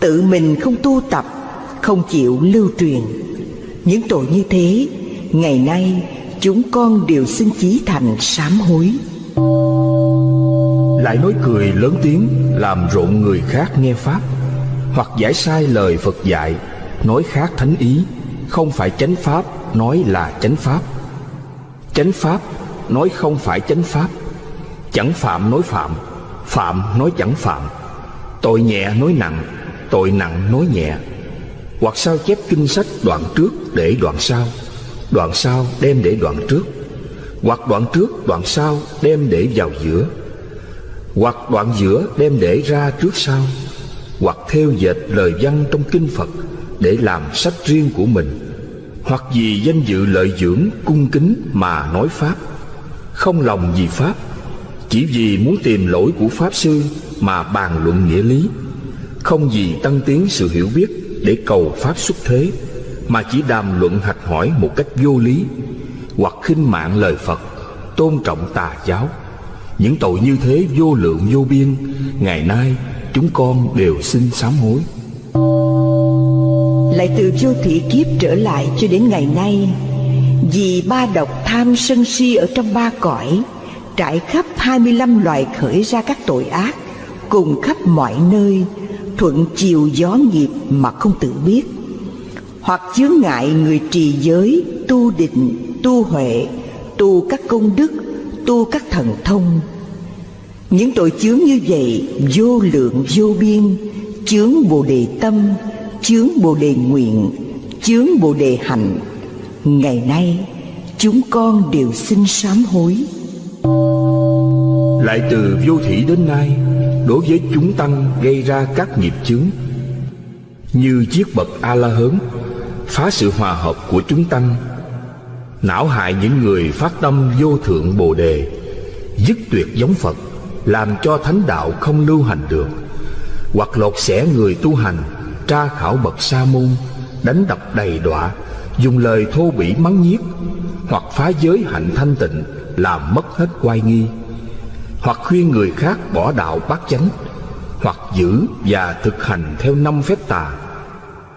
Tự mình không tu tập, không chịu lưu truyền. Những tội như thế, ngày nay chúng con đều xin chí thành sám hối lại nói cười lớn tiếng, làm rộn người khác nghe pháp. Hoặc giải sai lời phật dạy, nói khác thánh ý, không phải chánh pháp, nói là chánh pháp. Chánh pháp, nói không phải chánh pháp. Chẳng phạm nói phạm phạm nói chẳng phạm. Tội nhẹ nói nặng, tội nặng nói nhẹ. Hoặc sao chép kinh sách đoạn trước để đoạn sau đoạn sau đem để đoạn trước. Hoặc đoạn trước, đoạn sau đem để vào giữa hoặc đoạn giữa đem để ra trước sau, hoặc theo dệt lời văn trong kinh Phật để làm sách riêng của mình, hoặc vì danh dự lợi dưỡng cung kính mà nói pháp. Không lòng vì pháp, chỉ vì muốn tìm lỗi của pháp sư mà bàn luận nghĩa lý. Không vì tăng tiến sự hiểu biết để cầu pháp xuất thế, mà chỉ đàm luận hạch hỏi một cách vô lý, hoặc khinh mạng lời Phật, tôn trọng tà giáo những tội như thế vô lượng vô biên Ngày nay chúng con đều xin sám hối. Lại từ vô thị kiếp trở lại cho đến ngày nay Vì ba độc tham sân si ở trong ba cõi Trải khắp 25 loài khởi ra các tội ác Cùng khắp mọi nơi Thuận chiều gió nghiệp mà không tự biết. Hoặc chướng ngại người trì giới Tu định, tu huệ Tu các công đức tu các thần thông. Những tội chướng như vậy, vô lượng, vô biên, chướng bồ đề tâm, chướng bồ đề nguyện, chướng bồ đề hạnh Ngày nay, chúng con đều xin sám hối. Lại từ vô thủy đến nay, Đối với chúng tăng gây ra các nghiệp chướng, Như chiếc bậc A-la-hớn Phá sự hòa hợp của chúng tăng Não hại những người phát tâm vô thượng bồ đề, Dứt tuyệt giống Phật, Làm cho thánh đạo không lưu hành được. Hoặc lột xẻ người tu hành, Tra khảo bậc sa môn, Đánh đập đầy đọa, Dùng lời thô bỉ mắng nhiếc, Hoặc phá giới hạnh thanh tịnh, Làm mất hết oai nghi. Hoặc khuyên người khác bỏ đạo bát chánh, Hoặc giữ và thực hành theo năm phép tà.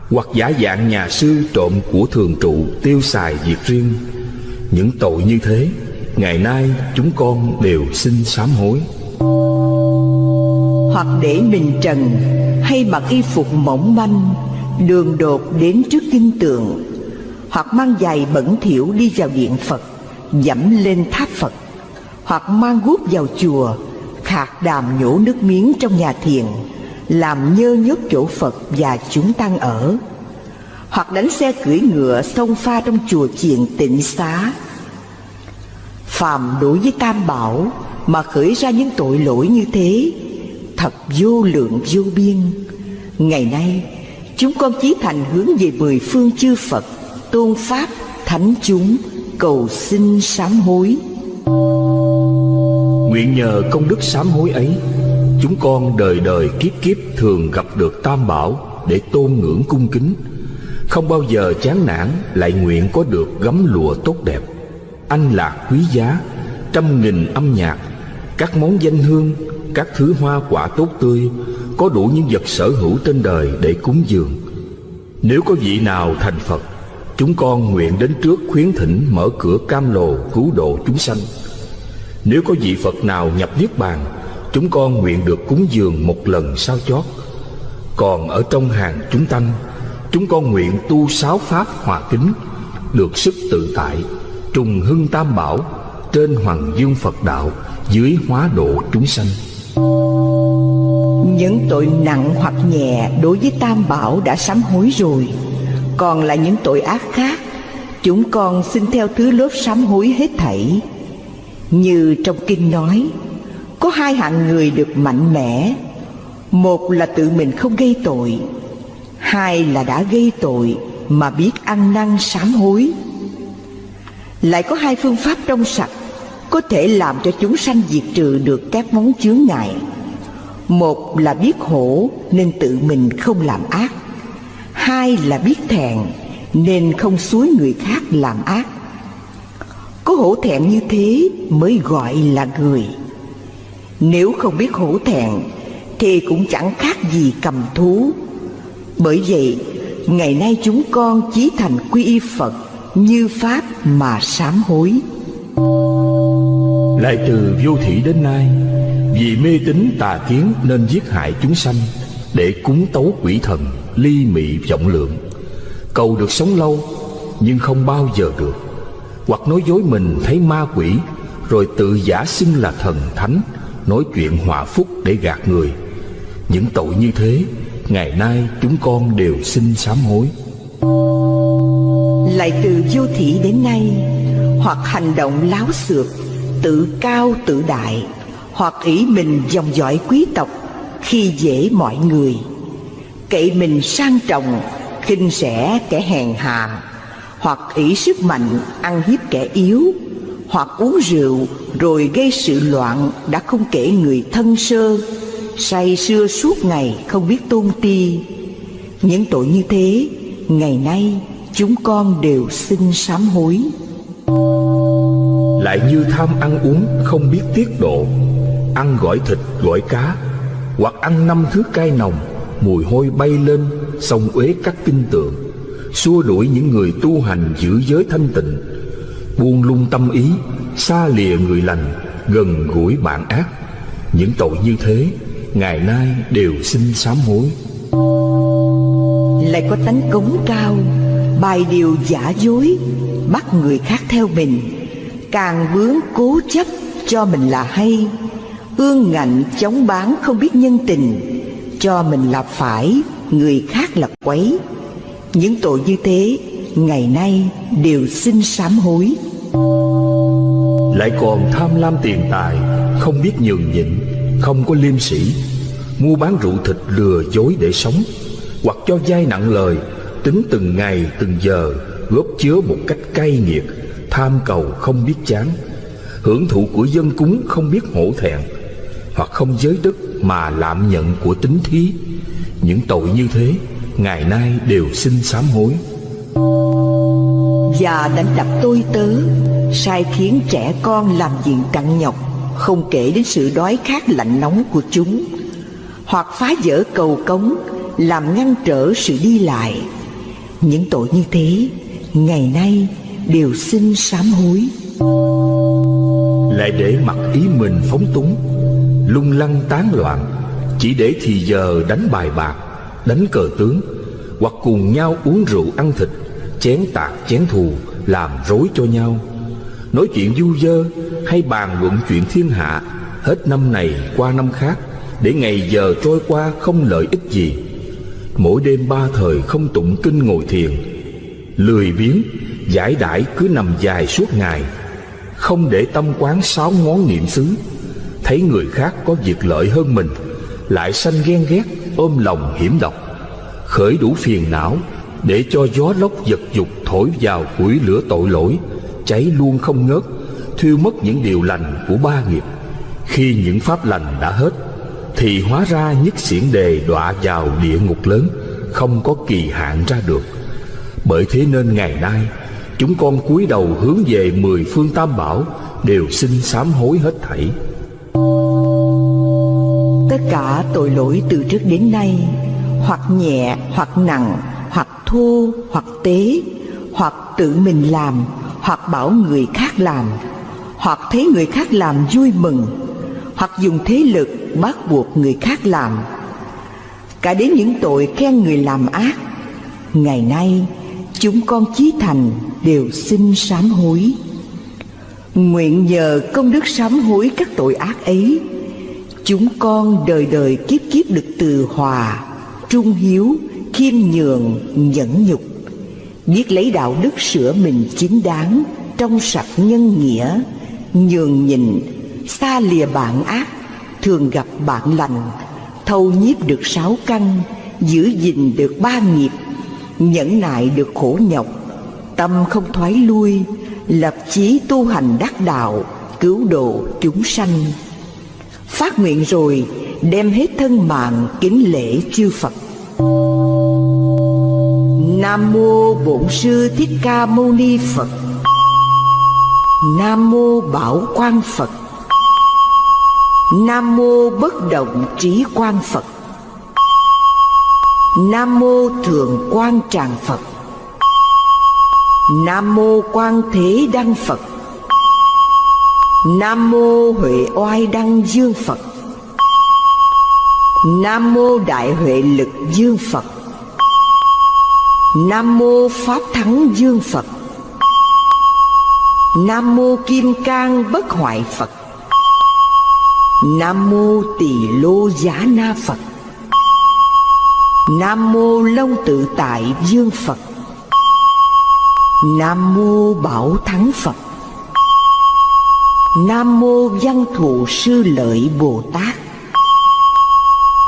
Hoặc giả dạng nhà sư trộm của thường trụ Tiêu xài việc riêng. Những tội như thế, Ngày nay chúng con đều xin sám hối. Hoặc để mình trần, Hay mặc y phục mỏng manh, Đường đột đến trước kinh tượng, Hoặc mang giày bẩn thỉu đi vào điện Phật, Dẫm lên tháp Phật, Hoặc mang guốc vào chùa, Khạc đàm nhổ nước miếng trong nhà thiền, Làm nhơ nhớp chỗ Phật và chúng tăng ở. Hoặc đánh xe cưỡi ngựa xông pha trong chùa chiền tịnh xá. Phàm đối với Tam Bảo mà khởi ra những tội lỗi như thế Thật vô lượng vô biên. Ngày nay chúng con chí thành hướng về mười phương chư Phật Tôn Pháp, Thánh chúng Cầu xin sám hối. Nguyện nhờ công đức sám hối ấy Chúng con đời đời kiếp kiếp thường gặp được Tam Bảo Để tôn ngưỡng cung kính. Không bao giờ chán nản, Lại nguyện có được gấm lụa tốt đẹp. Anh lạc quý giá, Trăm nghìn âm nhạc, Các món danh hương, Các thứ hoa quả tốt tươi, Có đủ những vật sở hữu trên đời để cúng dường. Nếu có vị nào thành Phật, Chúng con nguyện đến trước khuyến thỉnh mở cửa cam lồ cứu độ chúng sanh. Nếu có vị Phật nào nhập Niết Bàn, Chúng con nguyện được cúng dường một lần sao chót. Còn ở trong hàng chúng tăng Chúng con nguyện tu sáu pháp hòa kính, Được sức tự tại, Trùng hưng tam bảo, Trên hoàng dương Phật đạo, Dưới hóa độ chúng sanh. Những tội nặng hoặc nhẹ đối với Tam Bảo đã sám hối rồi. Còn là những tội ác khác, Chúng con xin theo thứ lớp sám hối hết thảy. Như trong kinh nói, Có hai hạng người được mạnh mẽ. Một là tự mình không gây tội Hai là đã gây tội mà biết ăn năn sám hối. Lại có hai phương pháp trong sạch, Có thể làm cho chúng sanh diệt trừ được các món chướng ngại. Một là biết hổ nên tự mình không làm ác. Hai là biết thẹn nên không xúi người khác làm ác. Có hổ thẹn như thế mới gọi là người. Nếu không biết hổ thẹn thì cũng chẳng khác gì cầm thú. Bởi vậy, ngày nay chúng con chí thành quy y Phật như Pháp mà sám hối. Lại từ vô thủy đến nay, Vì mê tín tà kiến nên giết hại chúng sanh Để cúng tấu quỷ thần, Ly mị vọng lượng. Cầu được sống lâu, Nhưng không bao giờ được. Hoặc nói dối mình thấy ma quỷ, Rồi tự giả xưng là thần thánh, Nói chuyện hòa phúc để gạt người. Những tội như thế Ngày nay chúng con đều xin sám hối. Lại từ vô thị đến nay, Hoặc hành động láo xược, Tự cao tự đại, Hoặc ý mình dòng dõi quý tộc, Khi dễ mọi người. Cậy mình sang trọng, khinh rẻ kẻ hèn hạ, Hoặc ý sức mạnh ăn hiếp kẻ yếu, Hoặc uống rượu rồi gây sự loạn Đã không kể người thân sơ. Say sưa suốt ngày không biết tôn ti. Những tội như thế, Ngày nay chúng con đều xin sám hối. Lại như tham ăn uống không biết tiết độ, Ăn gỏi thịt, gỏi cá, Hoặc ăn năm thứ cay nồng, Mùi hôi bay lên, Sông uế các kinh tượng Xua đuổi những người tu hành giữ giới thanh tịnh, Buông lung tâm ý, Xa lìa người lành, Gần gũi bạn ác. Những tội như thế Ngày nay đều xin sám hối. Lại có tánh cống cao Bài điều giả dối Bắt người khác theo mình. Càng bướng cố chấp cho mình là hay. Ương ngạnh chống bán không biết nhân tình. Cho mình là phải Người khác là quấy. Những tội như thế Ngày nay đều xin sám hối. Lại còn tham lam tiền tài Không biết nhường nhịn Không có liêm sĩ Mua bán rượu thịt lừa dối để sống. Hoặc cho vay nặng lời, Tính từng ngày, từng giờ, Góp chứa một cách cay nghiệt, Tham cầu không biết chán. Hưởng thụ của dân cúng không biết hổ thẹn, Hoặc không giới đức mà lạm nhận của tính thí. Những tội như thế, Ngày nay đều xin sám hối. Và đánh đập tôi tớ, Sai khiến trẻ con làm diện cặn nhọc, Không kể đến sự đói khát lạnh nóng của chúng. Hoặc phá vỡ cầu cống, Làm ngăn trở sự đi lại. Những tội như thế, Ngày nay đều xin sám hối. Lại để mặc ý mình phóng túng, Lung lăng tán loạn, Chỉ để thì giờ đánh bài bạc, Đánh cờ tướng, Hoặc cùng nhau uống rượu ăn thịt, Chén tạc chén thù, Làm rối cho nhau. Nói chuyện du dơ Hay bàn luận chuyện thiên hạ, Hết năm này qua năm khác để ngày giờ trôi qua không lợi ích gì. Mỗi đêm ba thời không tụng kinh ngồi thiền. Lười biếng, Giải đãi cứ nằm dài suốt ngày. Không để tâm quán sáu ngón niệm xứ. Thấy người khác có việc lợi hơn mình, Lại sanh ghen ghét, Ôm lòng hiểm độc. Khởi đủ phiền não, Để cho gió lốc giật dục thổi vào củi lửa tội lỗi, Cháy luôn không ngớt, Thiêu mất những điều lành của ba nghiệp. Khi những pháp lành đã hết thì hóa ra nhất xiển đề đọa vào địa ngục lớn, Không có kỳ hạn ra được. Bởi thế nên ngày nay, Chúng con cúi đầu hướng về mười phương tam bảo, Đều xin sám hối hết thảy. Tất cả tội lỗi từ trước đến nay, Hoặc nhẹ, hoặc nặng, Hoặc thô, hoặc tế, Hoặc tự mình làm, Hoặc bảo người khác làm, Hoặc thấy người khác làm vui mừng hoặc dùng thế lực bắt buộc người khác làm. Cả đến những tội khen người làm ác Ngày nay chúng con chí thành đều xin sám hối. Nguyện nhờ công đức sám hối các tội ác ấy Chúng con đời đời kiếp kiếp được từ hòa Trung hiếu, khiêm nhường, nhẫn nhục Biết lấy đạo đức sửa mình chính đáng Trong sạch nhân nghĩa Nhường nhịn, xa lìa bạn ác, Thường gặp bạn lành. Thâu nhiếp được sáu căn, Giữ gìn được ba nghiệp, Nhẫn nại được khổ nhọc. Tâm không thoái lui, Lập chí tu hành đắc đạo, Cứu độ chúng sanh. Phát nguyện rồi, Đem hết thân mạng kính lễ chư Phật. Nam mô Bổn sư Thích Ca Mâu Ni Phật. Nam mô Bảo Quang Phật. Nam mô Bất Động Trí Quang Phật. Nam mô Thượng Quang Tràng Phật. Nam mô Quan Thế Đăng Phật. Nam mô Huệ Oai Đăng Dương Phật. Nam mô Đại Huệ Lực Dương Phật. Nam mô Pháp Thắng Dương Phật. Nam mô Kim Cang Bất Hoại Phật. Nam mô Tỳ Lô Giá Na Phật. Nam mô Long Tự Tại Dương Phật. Nam mô Bảo Thắng Phật. Nam mô Văn Thù Sư Lợi Bồ Tát.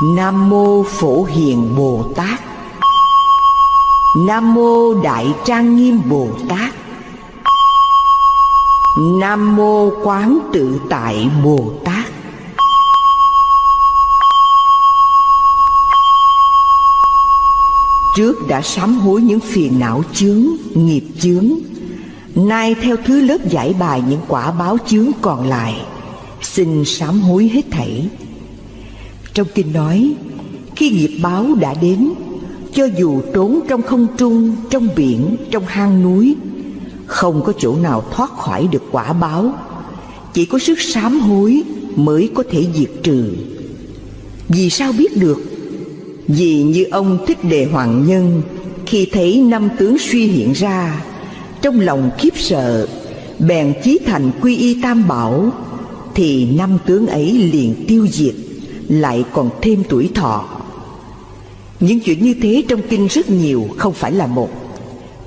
Nam mô Phổ Hiền Bồ Tát. Nam mô Đại Trang Nghiêm Bồ Tát. Nam mô Quán Tự Tại Bồ Tát. Trước đã sám hối những phiền não chướng, nghiệp chướng. Nay theo thứ lớp giải bài những quả báo chướng còn lại Xin sám hối hết thảy. Trong kinh nói Khi nghiệp báo đã đến Cho dù trốn trong không trung, trong biển, trong hang núi Không có chỗ nào thoát khỏi được quả báo. Chỉ có sức sám hối mới có thể diệt trừ. Vì sao biết được? Vì như ông Thích Đề Hoàng Nhân, Khi thấy năm tướng suy hiện ra, Trong lòng khiếp sợ, Bèn chí thành quy y tam bảo, Thì năm tướng ấy liền tiêu diệt, Lại còn thêm tuổi thọ. Những chuyện như thế trong kinh rất nhiều, Không phải là một.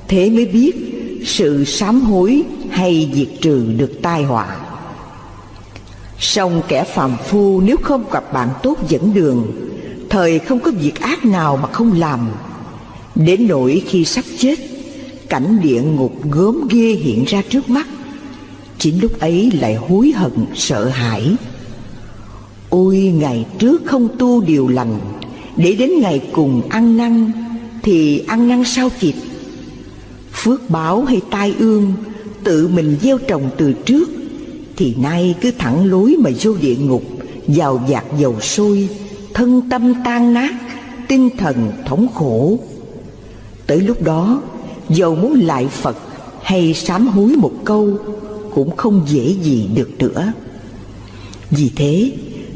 Thế mới biết sự sám hối hay diệt trừ được tai họa. Song kẻ phàm phu nếu không gặp bạn tốt dẫn đường Thời không có việc ác nào mà không làm. Đến nỗi khi sắp chết, Cảnh địa ngục gớm ghê hiện ra trước mắt. Chính lúc ấy lại hối hận, sợ hãi. Ôi, ngày trước không tu điều lành, Để đến ngày cùng ăn năn, Thì ăn năn sao kịp? Phước báo hay tai ương, Tự mình gieo trồng từ trước, Thì nay cứ thẳng lối mà vô địa ngục, Vào dạt dầu sôi Thân tâm tan nát, Tinh thần thống khổ. Tới lúc đó, Dầu muốn lại Phật Hay sám hối một câu Cũng không dễ gì được nữa. Vì thế,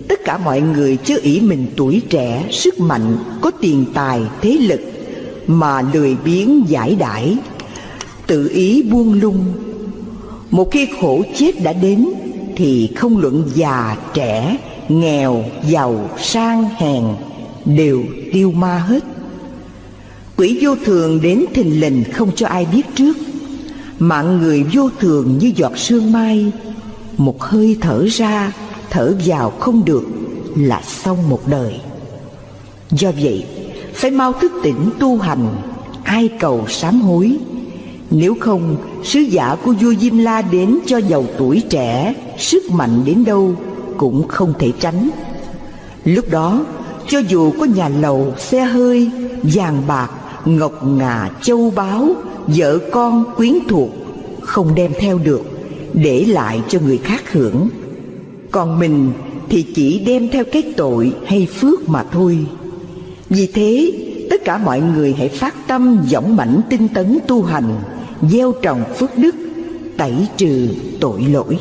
Tất cả mọi người chớ ý mình tuổi trẻ, Sức mạnh Có tiền tài, thế lực Mà lười biếng giải đãi, Tự ý buông lung. Một khi khổ chết đã đến Thì không luận già, trẻ Nghèo, giàu, sang, hèn Đều tiêu ma hết. Quỷ vô thường đến thình lình không cho ai biết trước. Mạng người vô thường như giọt sương mai. Một hơi thở ra Thở vào không được Là xong một đời. Do vậy Phải mau thức tỉnh tu hành Ai cầu sám hối. Nếu không Sứ giả của vua Diêm La đến cho giàu tuổi trẻ Sức mạnh đến đâu cũng không thể tránh. Lúc đó Cho dù có nhà lầu, xe hơi, vàng bạc ngọc ngà châu báu vợ con quyến thuộc không đem theo được để lại cho người khác hưởng. Còn mình thì chỉ đem theo cái tội hay phước mà thôi. Vì thế tất cả mọi người hãy phát tâm dõng mãnh tinh tấn tu hành gieo trồng phước đức tẩy trừ tội lỗi.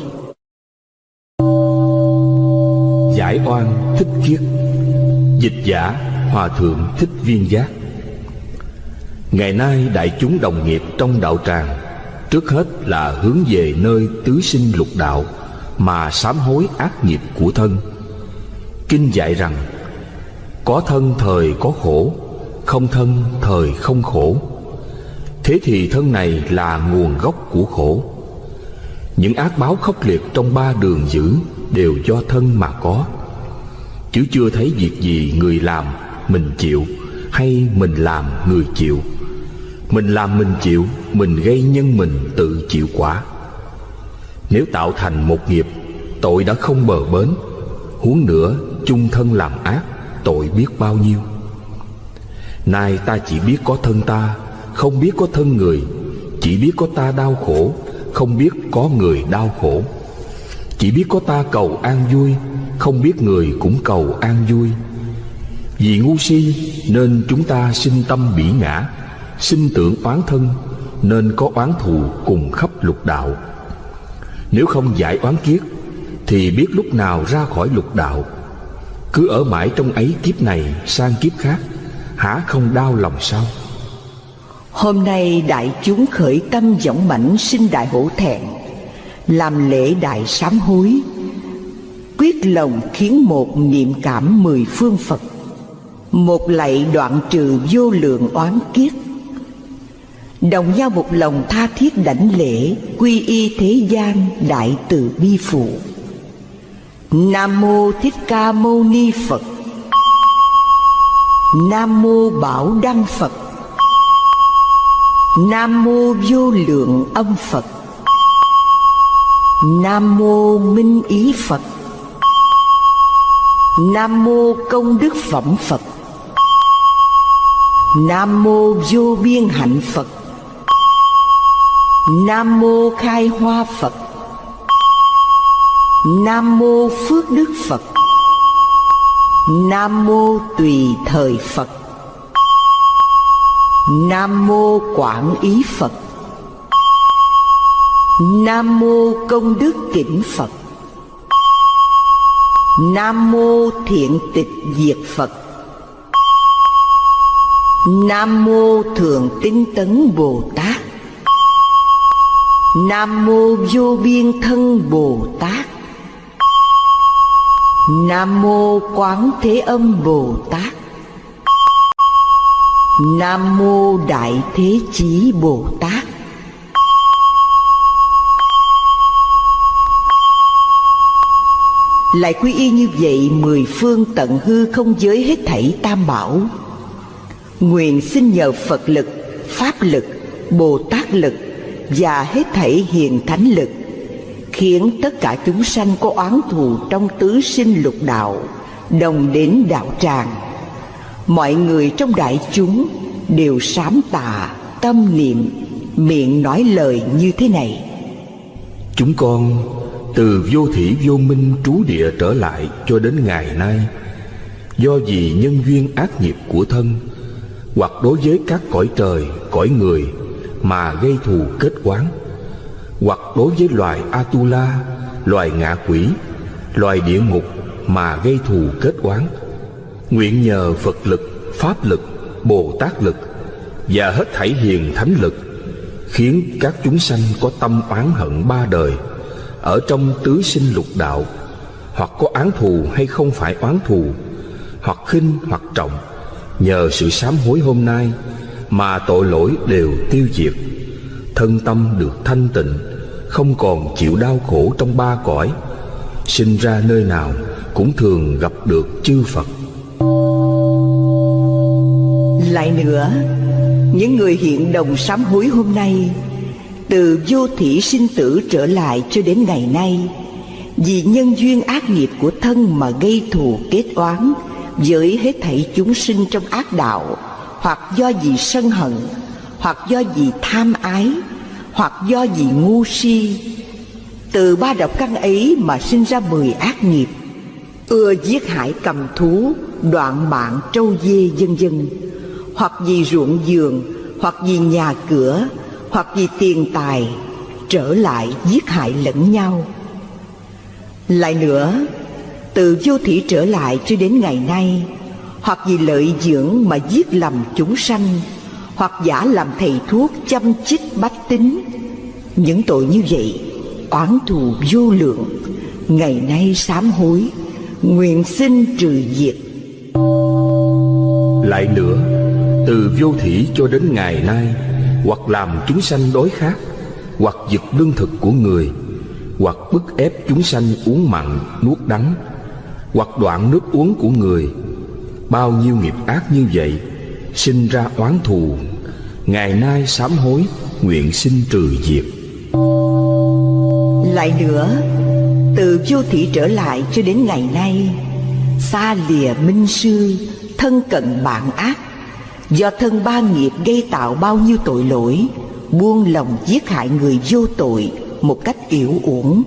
Giải oan, thích kiết. Dịch giả, hòa thượng, thích viên giác. Ngày nay đại chúng đồng nghiệp trong đạo tràng, Trước hết là hướng về nơi tứ sinh lục đạo Mà sám hối ác nghiệp của thân. Kinh dạy rằng, Có thân thời có khổ, Không thân thời không khổ. Thế thì thân này là nguồn gốc của khổ. Những ác báo khốc liệt trong ba đường dữ Đều do thân mà có. Chứ chưa thấy việc gì người làm mình chịu, Hay mình làm người chịu. Mình làm mình chịu, Mình gây nhân mình tự chịu quả. Nếu tạo thành một nghiệp, Tội đã không bờ bến. Huống nữa, chung thân làm ác, Tội biết bao nhiêu. Nay ta chỉ biết có thân ta, Không biết có thân người. Chỉ biết có ta đau khổ, Không biết có người đau khổ. Chỉ biết có ta cầu an vui không biết người cũng cầu an vui. Vì ngu si nên chúng ta sinh tâm bỉ ngã, sinh tưởng oán thân nên có oán thù cùng khắp lục đạo. Nếu không giải oán kiết thì biết lúc nào ra khỏi lục đạo. Cứ ở mãi trong ấy kiếp này sang kiếp khác hả không đau lòng sao? Hôm nay đại chúng khởi tâm dõng mãnh sinh đại hổ thẹn, làm lễ đại sám hối quyết lòng khiến một niệm cảm mười phương phật. Một lạy đoạn trừ vô lượng oán kiết Đồng nhau một lòng tha thiết đảnh lễ, Quy y thế gian đại từ bi phụ. Nam mô Thích Ca Mâu Ni Phật. Nam mô Bảo Đăng Phật. Nam mô Vô Lượng Âm Phật. Nam mô Minh Ý Phật. Nam mô Công Đức Phẩm Phật. Nam mô Vô Biên Hạnh Phật. Nam mô Khai Hoa Phật. Nam mô Phước Đức Phật. Nam mô Tùy Thời Phật. Nam mô Quảng Ý Phật. Nam mô Công Đức Kỉnh Phật. Nam mô Thiện Tịch Diệt Phật. Nam mô Thượng Tinh Tấn Bồ Tát. Nam mô vô biên thân Bồ Tát. Nam mô Quán Thế Âm Bồ Tát. Nam Mô Đại Thế Chí Bồ Tát. Lại quy y như vậy mười phương tận hư không giới hết thảy tam bảo. Nguyện xin nhờ Phật lực, Pháp lực, Bồ Tát lực Và hết thảy hiền thánh lực Khiến tất cả chúng sanh có oán thù trong tứ sinh lục đạo Đồng đến đạo tràng. Mọi người trong đại chúng đều sám tà tâm niệm, miệng nói lời như thế này. Chúng con từ vô thủy vô minh trú địa trở lại cho đến ngày nay. Do vì nhân duyên ác nghiệp của thân, hoặc đối với các cõi trời, cõi người mà gây thù kết quán hoặc đối với loài atula, loài ngạ quỷ, loài địa ngục mà gây thù kết quán nguyện nhờ phật lực, pháp lực, bồ tát lực và hết thảy hiền thánh lực khiến các chúng sanh có tâm oán hận ba đời ở trong tứ sinh lục đạo, hoặc có án thù hay không phải oán thù, hoặc khinh hoặc trọng, nhờ sự sám hối hôm nay mà tội lỗi đều tiêu diệt. Thân tâm được thanh tịnh, không còn chịu đau khổ trong ba cõi, sinh ra nơi nào cũng thường gặp được chư phật. Lại nữa, những người hiện đồng sám hối hôm nay từ vô thủy sinh tử trở lại cho đến ngày nay. Vì nhân duyên ác nghiệp của thân mà gây thù kết oán với hết thảy chúng sinh trong ác đạo, hoặc do vì sân hận, hoặc do vì tham ái, hoặc do vì ngu si, từ ba độc căn ấy mà sinh ra mười ác nghiệp. Ưa giết hại cầm thú, đoạn mạng trâu dê vân vân, hoặc vì ruộng giường, hoặc vì nhà cửa hoặc vì tiền tài trở lại giết hại lẫn nhau. Lại nữa, từ vô thủy trở lại cho đến ngày nay, hoặc vì lợi dưỡng mà giết lầm chúng sanh, hoặc giả làm thầy thuốc chăm chích bách tính, những tội như vậy oán thù vô lượng, ngày nay sám hối, nguyện xin trừ diệt. Lại nữa, từ vô thủy cho đến ngày nay hoặc làm chúng sanh đói khát hoặc giật lương thực của người, hoặc bức ép chúng sanh uống mặn, nuốt đắng, hoặc đoạn nước uống của người. Bao nhiêu nghiệp ác như vậy, sinh ra oán thù, ngày nay sám hối, nguyện xin trừ diệt. Lại nữa, từ vô thị trở lại cho đến ngày nay, xa lìa minh sư, thân cận bạn ác Do thân ba nghiệp gây tạo bao nhiêu tội lỗi, Buông lòng giết hại người vô tội Một cách yểu uổng,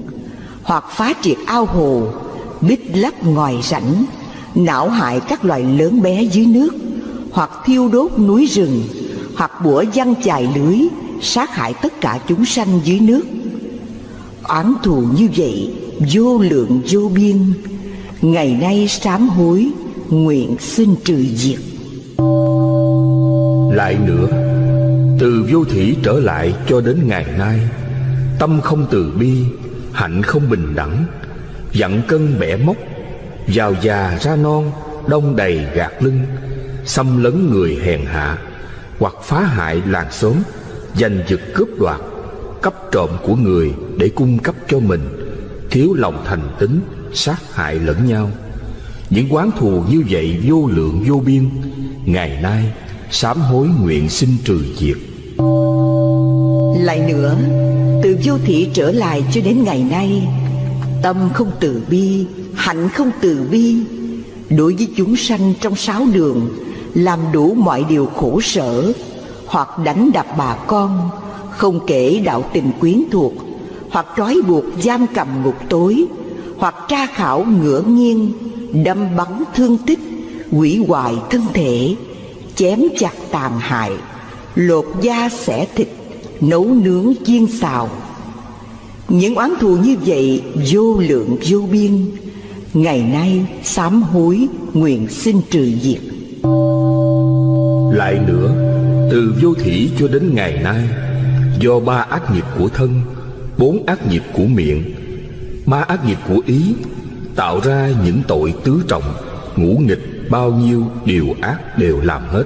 Hoặc phá triệt ao hồ, Bích lấp ngoài rãnh, Não hại các loài lớn bé dưới nước, Hoặc thiêu đốt núi rừng, Hoặc bủa văng chài lưới, Sát hại tất cả chúng sanh dưới nước. Oán thù như vậy, Vô lượng vô biên, Ngày nay sám hối, Nguyện xin trừ diệt lại nữa. Từ vô thủy trở lại cho đến ngày nay, tâm không từ bi, hạnh không bình đẳng, dặn cân bẻ móc, giàu già ra non, đông đầy gạt lưng, xâm lấn người hèn hạ, hoặc phá hại làng xóm, giành giật cướp đoạt cấp trộm của người để cung cấp cho mình, thiếu lòng thành tính sát hại lẫn nhau. Những quán thù như vậy vô lượng vô biên, ngày nay sám hối nguyện xin trừ diệt. Lại nữa, từ vô thị trở lại cho đến ngày nay, tâm không từ bi, hạnh không từ bi. Đối với chúng sanh trong sáu đường, làm đủ mọi điều khổ sở, hoặc đánh đập bà con, không kể đạo tình quyến thuộc, hoặc trói buộc giam cầm ngục tối, hoặc tra khảo ngửa nghiêng, đâm bắn thương tích, hủy hoại thân thể chém chặt tàn hại, lột da xẻ thịt, nấu nướng chiên xào. Những oán thù như vậy vô lượng vô biên, ngày nay sám hối nguyện xin trừ diệt. Lại nữa, từ vô thủy cho đến ngày nay, do ba ác nghiệp của thân, bốn ác nghiệp của miệng ba ác nghiệp của ý, tạo ra những tội tứ trọng, ngũ nghịch bao nhiêu điều ác đều làm hết.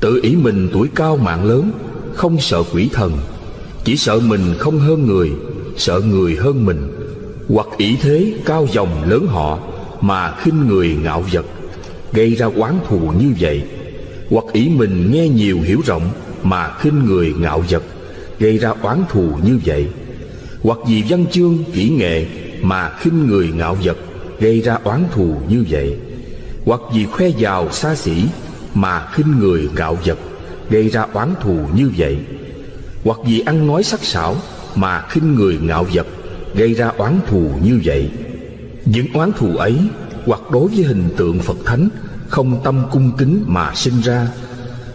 Tự ý mình tuổi cao mạng lớn, Không sợ quỷ thần, Chỉ sợ mình không hơn người, Sợ người hơn mình. Hoặc ý thế cao dòng lớn họ Mà khinh người ngạo vật, Gây ra oán thù như vậy. Hoặc ý mình nghe nhiều hiểu rộng Mà khinh người ngạo vật, Gây ra oán thù như vậy. Hoặc vì văn chương kỹ nghệ Mà khinh người ngạo vật, Gây ra oán thù như vậy. Hoặc vì khoe giàu xa xỉ Mà khinh người ngạo vật Gây ra oán thù như vậy. Hoặc vì ăn nói sắc sảo Mà khinh người ngạo vật Gây ra oán thù như vậy. Những oán thù ấy Hoặc đối với hình tượng Phật Thánh Không tâm cung kính mà sinh ra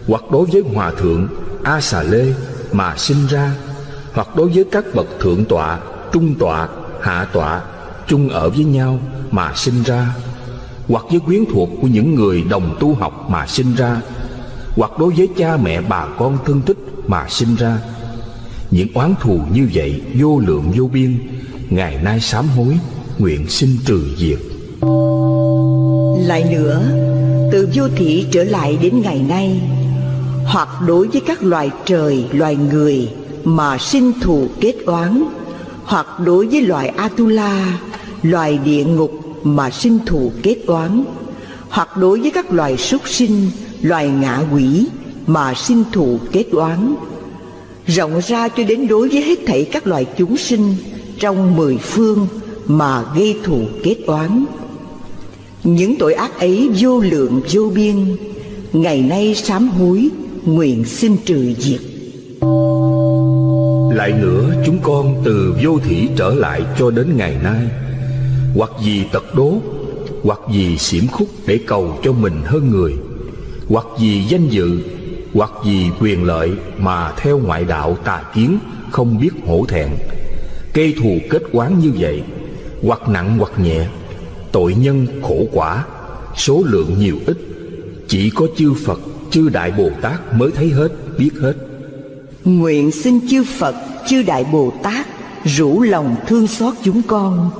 Hoặc đối với Hòa Thượng A Xà Lê mà sinh ra Hoặc đối với các bậc thượng tọa Trung tọa, hạ tọa chung ở với nhau mà sinh ra hoặc với quyến thuộc của những người đồng tu học mà sinh ra, hoặc đối với cha mẹ bà con thân thích mà sinh ra. Những oán thù như vậy vô lượng vô biên, ngày nay sám hối, nguyện xin trừ diệt. Lại nữa, từ vô thị trở lại đến ngày nay, hoặc đối với các loài trời, loài người mà sinh thù kết oán, hoặc đối với loài atula, loài địa ngục mà sinh thù kết oán hoặc đối với các loài súc sinh, loài ngạ quỷ mà sinh thù kết oán rộng ra cho đến đối với hết thảy các loài chúng sinh trong mười phương mà gây thù kết oán những tội ác ấy vô lượng vô biên, ngày nay sám hối, nguyện xin trừ diệt. Lại nữa, chúng con từ vô thủy trở lại cho đến ngày nay hoặc vì tật đố, hoặc vì xiểm khúc để cầu cho mình hơn người, hoặc vì danh dự, hoặc vì quyền lợi mà theo ngoại đạo tà kiến không biết hổ thẹn cây thù kết quán như vậy, hoặc nặng hoặc nhẹ, tội nhân khổ quả, số lượng nhiều ít, chỉ có chư phật, chư đại bồ tát mới thấy hết, biết hết. Nguyện xin chư phật, chư đại bồ tát, rủ lòng thương xót chúng con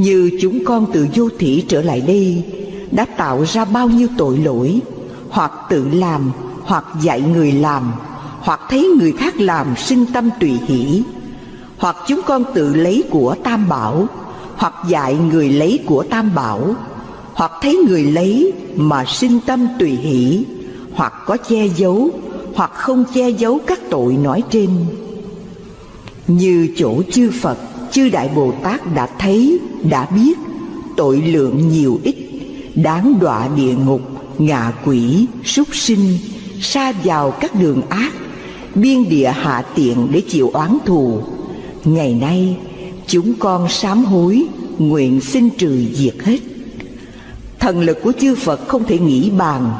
như chúng con từ vô thủy trở lại đây, đã tạo ra bao nhiêu tội lỗi, hoặc tự làm, hoặc dạy người làm, hoặc thấy người khác làm sinh tâm tùy hỷ, hoặc chúng con tự lấy của tam bảo, hoặc dạy người lấy của tam bảo, hoặc thấy người lấy mà sinh tâm tùy hỷ, hoặc có che giấu, hoặc không che giấu các tội nói trên. Như chỗ chư phật chư đại bồ tát đã thấy, đã biết, tội lượng nhiều ít, đáng đọa địa ngục, ngạ quỷ, súc sinh xa vào các đường ác, biên địa hạ tiện để chịu oán thù. Ngày nay, chúng con sám hối, nguyện xin trừ diệt hết. Thần lực của chư phật không thể nghĩ bàn.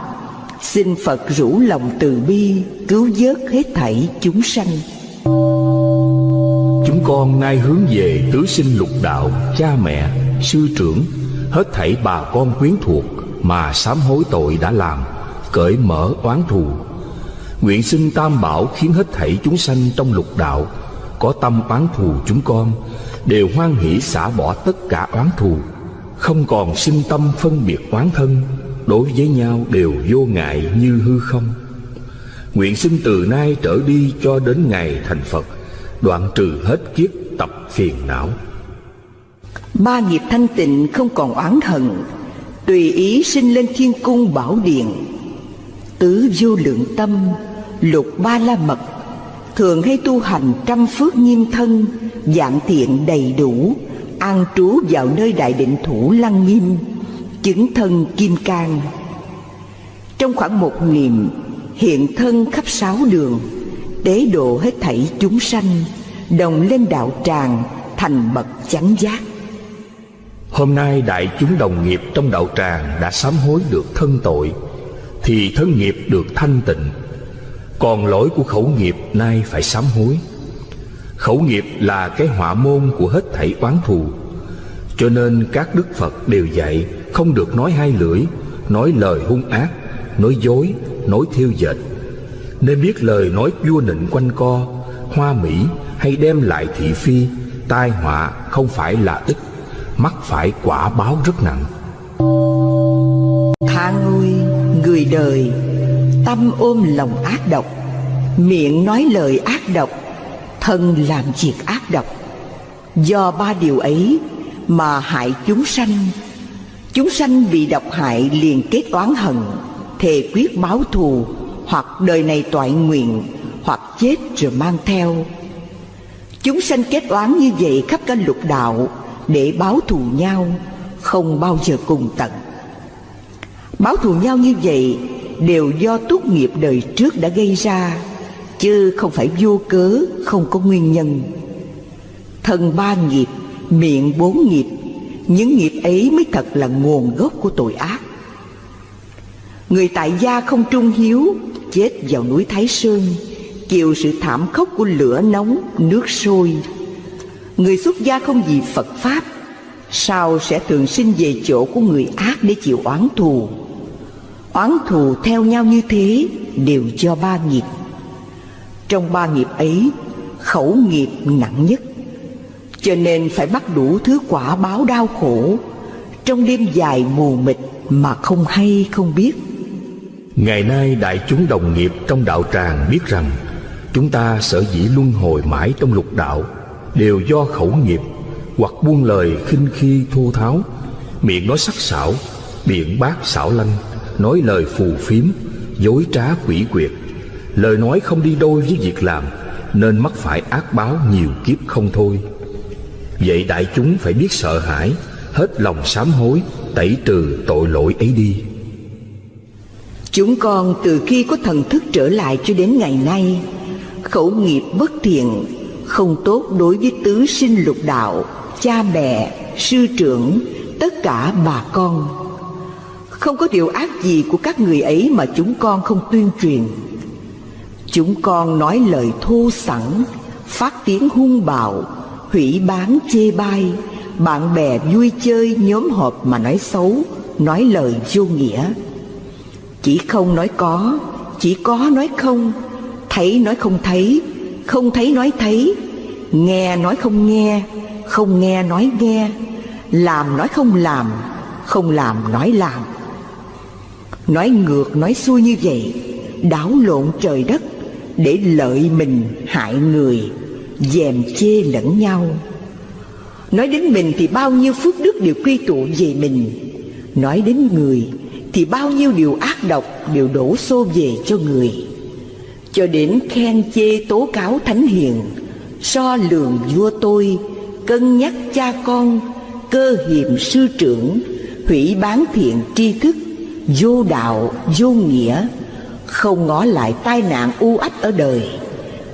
Xin phật rủ lòng từ bi, cứu vớt hết thảy chúng sanh. Chúng con nay hướng về tứ sinh lục đạo Cha mẹ, sư trưởng Hết thảy bà con quyến thuộc Mà sám hối tội đã làm Cởi mở oán thù. Nguyện xin tam bảo khiến hết thảy chúng sanh trong lục đạo Có tâm oán thù chúng con Đều hoan hỷ xả bỏ tất cả oán thù. Không còn sinh tâm phân biệt oán thân Đối với nhau đều vô ngại như hư không. Nguyện xin từ nay trở đi cho đến ngày thành Phật đoạn trừ hết kiếp tập phiền não. Ba nghiệp thanh tịnh không còn oán hận, tùy ý sinh lên thiên cung bảo điện tứ vô lượng tâm, lục ba la mật, thường hay tu hành trăm phước nghiêm thân dạng thiện đầy đủ, an trú vào nơi đại định thủ lăng nghiêm, chứng thân kim cang. Trong khoảng một niệm, hiện thân khắp sáu đường tế độ hết thảy chúng sanh, đồng lên đạo tràng, thành bậc chánh giác. Hôm nay đại chúng đồng nghiệp trong đạo tràng đã sám hối được thân tội, thì thân nghiệp được thanh tịnh. Còn lỗi của khẩu nghiệp nay phải sám hối. Khẩu nghiệp là cái họa môn của hết thảy oán thù. Cho nên các đức phật đều dạy, không được nói hai lưỡi, nói lời hung ác, nói dối, nói thiêu dệt nên biết lời nói vua nịnh quanh co, hoa mỹ hay đem lại thị phi, tai họa không phải là ít mắc phải quả báo rất nặng. Tha ôi người đời, Tâm ôm lòng ác độc, Miệng nói lời ác độc, Thân làm việc ác độc. Do ba điều ấy mà hại chúng sanh Chúng sanh bị độc hại liền kết oán hận, Thề quyết báo thù hoặc đời này toại nguyện, Hoặc chết rồi mang theo. Chúng sanh kết oán như vậy khắp cả lục đạo, Để báo thù nhau, Không bao giờ cùng tận. Báo thù nhau như vậy Đều do tốt nghiệp đời trước đã gây ra, Chứ không phải vô cớ, Không có nguyên nhân. Thân ba nghiệp, Miệng bốn nghiệp, Những nghiệp ấy mới thật là nguồn gốc của tội ác. Người tại gia không trung hiếu Chết vào núi Thái Sơn, Chịu sự thảm khốc của lửa nóng, Nước sôi. Người xuất gia không vì Phật Pháp, Sao sẽ thường sinh về chỗ của người ác để chịu oán thù? Oán thù theo nhau như thế Đều do ba nghiệp. Trong ba nghiệp ấy, Khẩu nghiệp nặng nhất. Cho nên phải bắt đủ thứ quả báo đau khổ, Trong đêm dài mù mịt Mà không hay không biết. Ngày nay đại chúng đồng nghiệp trong đạo tràng biết rằng, Chúng ta sở dĩ luân hồi mãi trong lục đạo Đều do khẩu nghiệp Hoặc buông lời khinh khi thô tháo. Miệng nói sắc sảo Biện bác xảo lanh, Nói lời phù phiếm, Dối trá quỷ quyệt. Lời nói không đi đôi với việc làm, Nên mắc phải ác báo nhiều kiếp không thôi. Vậy đại chúng phải biết sợ hãi, Hết lòng sám hối, Tẩy trừ tội lỗi ấy đi. Chúng con từ khi có thần thức trở lại cho đến ngày nay Khẩu nghiệp bất thiện Không tốt đối với tứ sinh lục đạo Cha mẹ, sư trưởng Tất cả bà con. Không có điều ác gì của các người ấy Mà chúng con không tuyên truyền. Chúng con nói lời thô sẵn Phát tiếng hung bạo Hủy bán chê bai Bạn bè vui chơi nhóm họp mà nói xấu Nói lời vô nghĩa chỉ không nói có, Chỉ có nói không. Thấy nói không thấy Không thấy nói thấy. Nghe nói không nghe Không nghe nói nghe. Làm nói không làm Không làm nói làm. Nói ngược nói xuôi như vậy, Đảo lộn trời đất, Để lợi mình hại người, Dèm chê lẫn nhau. Nói đến mình thì bao nhiêu phước đức đều quy tụ về mình. Nói đến người thì bao nhiêu điều ác độc đều đổ xô về cho người. Cho đến khen chê tố cáo thánh hiền, so lường vua tôi, cân nhắc cha con, cơ hiềm sư trưởng, hủy bán thiện tri thức, vô đạo, vô nghĩa, không ngó lại tai nạn u ách ở đời,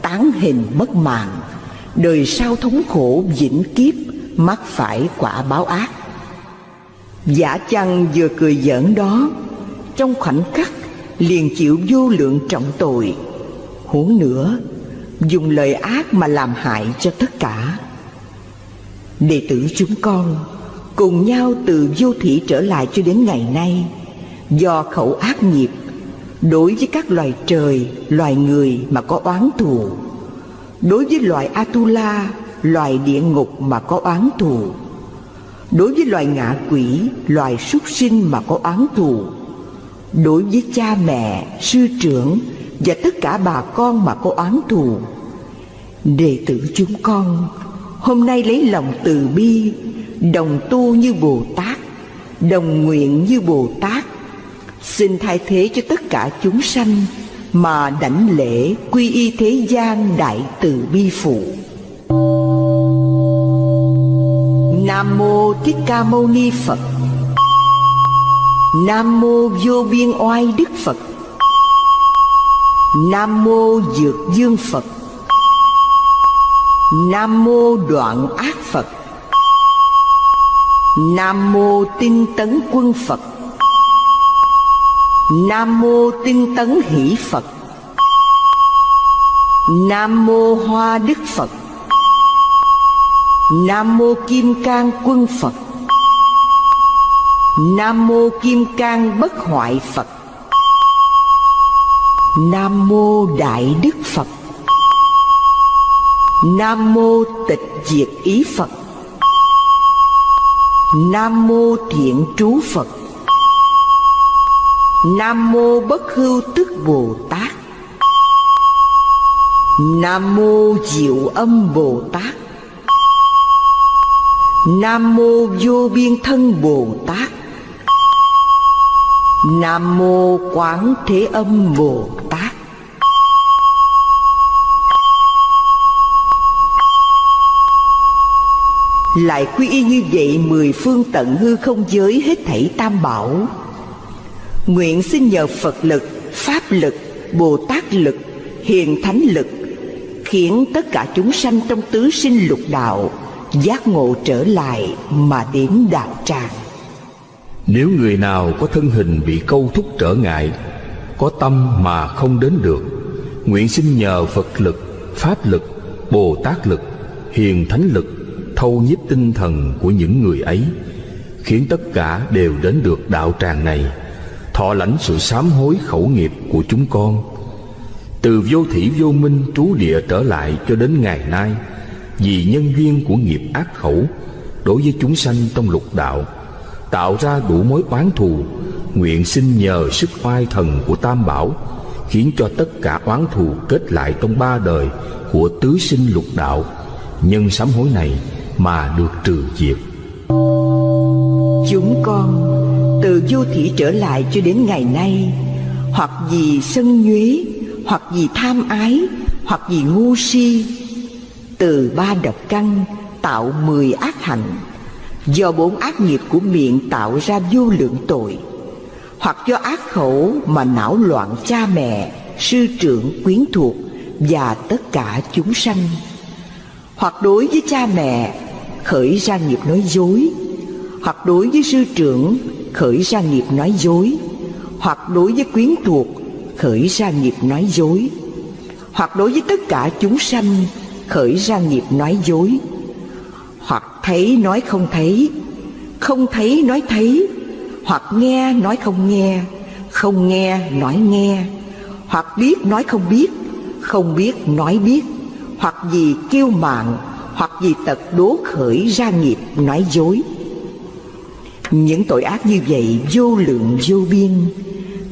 tán hình mất mạng, đời sau thống khổ vĩnh kiếp, mắc phải quả báo ác. Giả chăng vừa cười giỡn đó Trong khoảnh khắc liền chịu vô lượng trọng tội. Huống nữa Dùng lời ác mà làm hại cho tất cả. Đệ tử chúng con Cùng nhau từ vô thị trở lại cho đến ngày nay Do khẩu ác nghiệp Đối với các loài trời, loài người mà có oán thù Đối với loài Atula, loài địa ngục mà có oán thù. Đối với loài ngạ quỷ, loài súc sinh mà có oán thù Đối với cha mẹ, sư trưởng và tất cả bà con mà có oán thù Đệ tử chúng con Hôm nay lấy lòng từ bi Đồng tu như Bồ Tát Đồng nguyện như Bồ Tát Xin thay thế cho tất cả chúng sanh Mà đảnh lễ quy y thế gian đại từ bi phụ. Nam mô Thích Ca Mâu Ni Phật. Nam mô Vô Biên Oai Đức Phật. Nam mô Dược Dương Phật. Nam mô Đoạn Ác Phật. Nam mô Tinh Tấn Quân Phật. Nam mô Tinh Tấn Hỷ Phật. Nam mô Hoa Đức Phật. Nam mô Kim Cang Quân Phật. Nam mô Kim Cang Bất Hoại Phật. Nam mô Đại Đức Phật. Nam mô Tịch Diệt Ý Phật. Nam mô Thiện Trú Phật. Nam mô Bất Hưu Tức Bồ Tát. Nam mô Diệu Âm Bồ Tát. Nam mô Vô Biên Thân Bồ Tát. Nam mô Quán Thế Âm Bồ Tát. Lại quy y như vậy mười phương tận hư không giới hết thảy tam bảo. Nguyện xin nhờ Phật lực, Pháp lực, Bồ Tát lực, Hiền Thánh lực Khiến tất cả chúng sanh trong tứ sinh lục đạo Giác ngộ trở lại mà đến đạo tràng. Nếu người nào có thân hình bị câu thúc trở ngại Có tâm mà không đến được Nguyện xin nhờ Phật lực, Pháp lực, Bồ Tát lực, Hiền Thánh lực Thâu nhiếp tinh thần của những người ấy Khiến tất cả đều đến được đạo tràng này Thọ lãnh sự sám hối khẩu nghiệp của chúng con. Từ vô thủy vô minh trú địa trở lại cho đến ngày nay vì nhân duyên của nghiệp ác khẩu, Đối với chúng sanh trong lục đạo, Tạo ra đủ mối oán thù, Nguyện xin nhờ sức oai thần của Tam Bảo, Khiến cho tất cả oán thù kết lại trong ba đời Của tứ sinh lục đạo, Nhân sám hối này mà được trừ diệt. Chúng con từ vô thị trở lại cho đến ngày nay, Hoặc vì sân nhuế, Hoặc vì tham ái, Hoặc vì ngu si từ ba độc căn, tạo mười ác hạnh. Do bốn ác nghiệp của miệng tạo ra vô lượng tội. Hoặc do ác khẩu mà não loạn cha mẹ, Sư trưởng quyến thuộc Và tất cả chúng sanh. Hoặc đối với cha mẹ, khởi ra nghiệp nói dối. Hoặc đối với sư trưởng, khởi ra nghiệp nói dối. Hoặc đối với quyến thuộc, khởi ra nghiệp nói dối. Hoặc đối với tất cả chúng sanh khởi ra nghiệp nói dối. Hoặc thấy nói không thấy không thấy nói thấy, hoặc nghe nói không nghe không nghe nói nghe, hoặc biết nói không biết không biết nói biết, hoặc vì kiêu mạn, hoặc vì tật đố khởi ra nghiệp nói dối. Những tội ác như vậy vô lượng vô biên,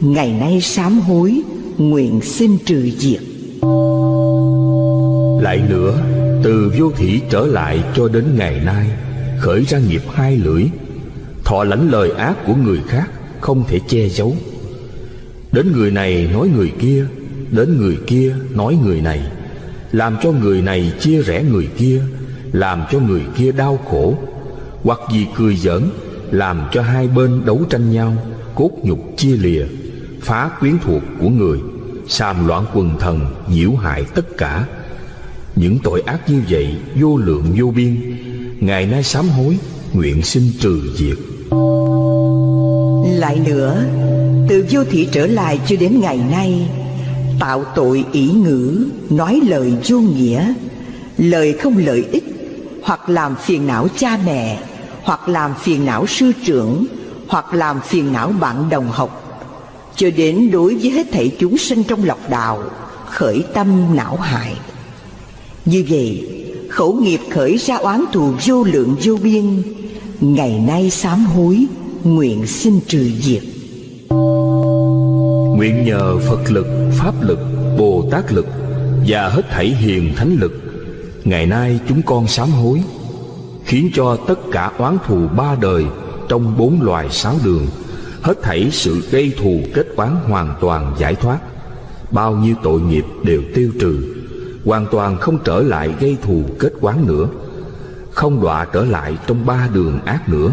Ngày nay sám hối, Nguyện xin trừ diệt. Lại nữa, Từ vô thủy trở lại cho đến ngày nay, Khởi ra nghiệp hai lưỡi, Thọ lãnh lời ác của người khác Không thể che giấu. Đến người này nói người kia, Đến người kia nói người này, Làm cho người này chia rẽ người kia, Làm cho người kia đau khổ. Hoặc vì cười giỡn, làm cho hai bên đấu tranh nhau, cốt nhục chia lìa, phá quyến thuộc của người xàm loạn quần thần nhiễu hại tất cả những tội ác như vậy, vô lượng vô biên. Ngày nay sám hối, nguyện xin trừ diệt. Lại nữa, từ vô thị trở lại cho đến ngày nay, tạo tội ý ngữ, nói lời vô nghĩa. Lời không lợi ích, hoặc làm phiền não cha mẹ, hoặc làm phiền não sư trưởng, hoặc làm phiền não bạn đồng học. Cho đến đối với hết thảy chúng sinh trong lọc đạo, khởi tâm não hại như vậy, khẩu nghiệp khởi ra oán thù vô lượng vô biên, ngày nay sám hối, nguyện xin trừ diệt. Nguyện nhờ phật lực, pháp lực, bồ tát lực, và hết thảy hiền thánh lực, ngày nay chúng con sám hối, khiến cho tất cả oán thù ba đời trong bốn loài sáu đường, hết thảy sự gây thù kết oán hoàn toàn giải thoát. Bao nhiêu tội nghiệp đều tiêu trừ hoàn toàn không trở lại gây thù kết oán nữa. Không đọa trở lại trong ba đường ác nữa.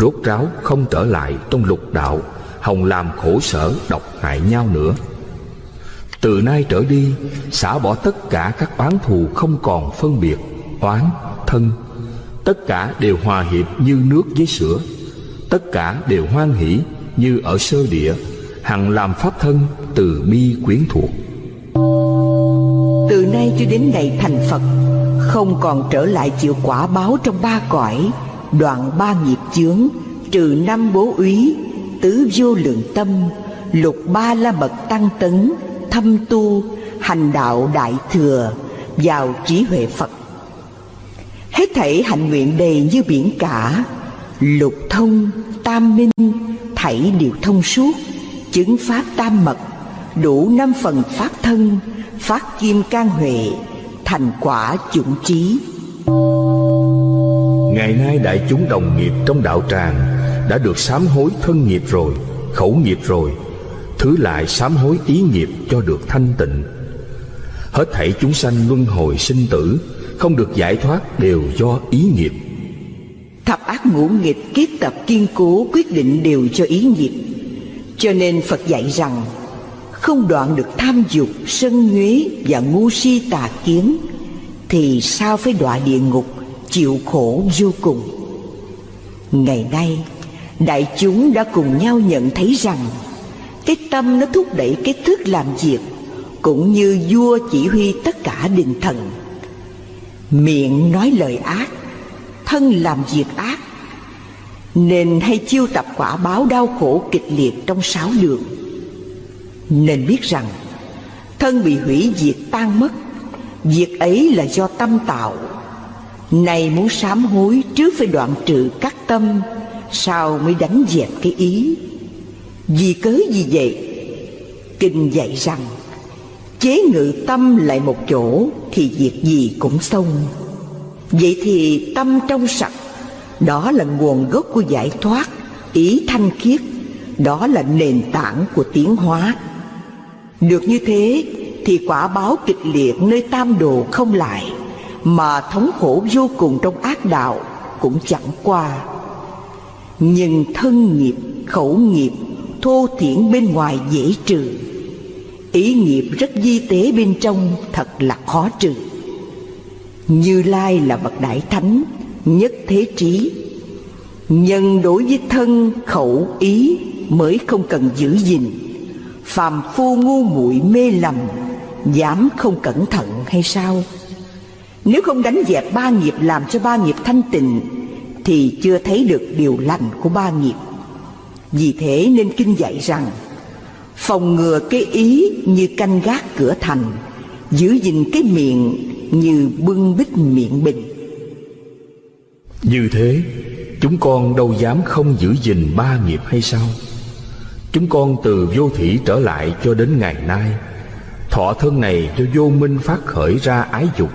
Rốt ráo không trở lại trong lục đạo, hồng làm khổ sở độc hại nhau nữa. Từ nay trở đi, xả bỏ tất cả các oán thù không còn phân biệt, oán, thân. Tất cả đều hòa hiệp như nước với sữa. Tất cả đều hoan hỷ như ở sơ địa, hằng làm pháp thân từ bi quyến thuộc từ nay cho đến ngày thành phật không còn trở lại chịu quả báo trong ba cõi đoạn ba nghiệp chướng trừ năm bố úy tứ vô lượng tâm lục ba la mật tăng tấn thâm tu hành đạo đại thừa vào trí huệ phật. Hết thảy hạnh nguyện đầy như biển cả Lục thông, tam minh Thảy đều thông suốt Chứng pháp tam mật Đủ năm phần phát thân Phát kim can huệ Thành quả chủng trí. Ngày nay đại chúng đồng nghiệp trong đạo tràng Đã được sám hối thân nghiệp rồi Khẩu nghiệp rồi Thứ lại sám hối ý nghiệp cho được thanh tịnh. Hết thảy chúng sanh luân hồi sinh tử Không được giải thoát đều do ý nghiệp. Thập ác ngũ nghịch kiết tập kiên cố quyết định đều cho ý nghiệp. Cho nên Phật dạy rằng không đoạn được tham dục, sân nhuế và ngu si tà kiến Thì sao phải đọa địa ngục chịu khổ vô cùng? Ngày nay Đại chúng đã cùng nhau nhận thấy rằng Cái tâm nó thúc đẩy cái thức làm việc Cũng như vua chỉ huy tất cả đình thần. Miệng nói lời ác Thân làm việc ác Nên hay chiêu tập quả báo đau khổ kịch liệt trong sáu đường. Nên biết rằng, Thân bị hủy diệt tan mất, Việc ấy là do tâm tạo. Này muốn sám hối trước phải đoạn trừ các tâm, Sao mới đánh dẹp cái ý? Vì cớ gì vậy? Kinh dạy rằng, Chế ngự tâm lại một chỗ Thì việc gì cũng xong. Vậy thì tâm trong sạch, Đó là nguồn gốc của giải thoát Ý thanh khiết, Đó là nền tảng của tiến hóa. Được như thế Thì quả báo kịch liệt nơi tam đồ không lại Mà thống khổ vô cùng trong ác đạo Cũng chẳng qua. Nhưng thân nghiệp, khẩu nghiệp Thô thiển bên ngoài dễ trừ. Ý nghiệp rất di tế bên trong Thật là khó trừ. Như Lai là bậc đại thánh Nhất thế trí. Nhân đối với thân khẩu ý Mới không cần giữ gìn. Phàm phu ngu muội mê lầm, Dám không cẩn thận hay sao? Nếu không đánh dẹp ba nghiệp Làm cho ba nghiệp thanh tịnh, Thì chưa thấy được điều lành của ba nghiệp. Vì thế nên kinh dạy rằng, Phòng ngừa cái ý như canh gác cửa thành, Giữ gìn cái miệng như bưng bít miệng bình. Như thế, Chúng con đâu dám không giữ gìn ba nghiệp hay sao? Chúng con từ vô thủy trở lại cho đến ngày nay. Thọ thân này cho vô minh phát khởi ra ái dục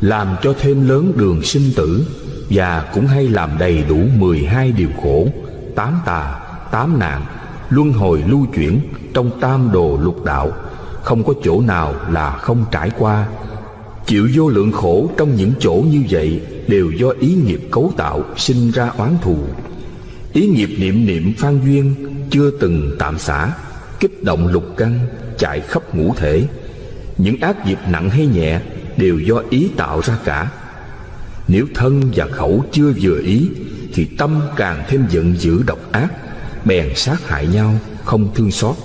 Làm cho thêm lớn đường sinh tử Và cũng hay làm đầy đủ 12 điều khổ Tám tà, tám nạn Luân hồi lưu chuyển trong tam đồ lục đạo. Không có chỗ nào là không trải qua. Chịu vô lượng khổ trong những chỗ như vậy Đều do ý nghiệp cấu tạo sinh ra oán thù. Ý nghiệp niệm niệm phan duyên Chưa từng tạm xả, Kích động lục căn Chạy khắp ngũ thể. Những ác nghiệp nặng hay nhẹ Đều do ý tạo ra cả. Nếu thân và khẩu chưa vừa ý, Thì tâm càng thêm giận dữ độc ác, Bèn sát hại nhau, Không thương xót.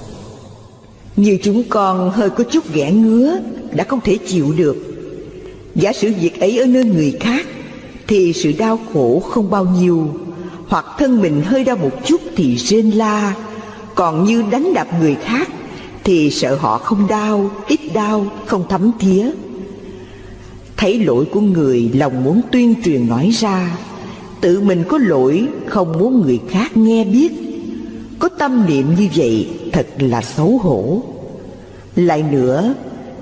Như chúng con hơi có chút ghẻ ngứa, Đã không thể chịu được. Giả sử việc ấy ở nơi người khác, Thì sự đau khổ không bao nhiêu. Hoặc thân mình hơi đau một chút thì rên la. Còn như đánh đập người khác Thì sợ họ không đau, ít đau, không thấm thía. Thấy lỗi của người lòng muốn tuyên truyền nói ra Tự mình có lỗi không muốn người khác nghe biết. Có tâm niệm như vậy thật là xấu hổ. Lại nữa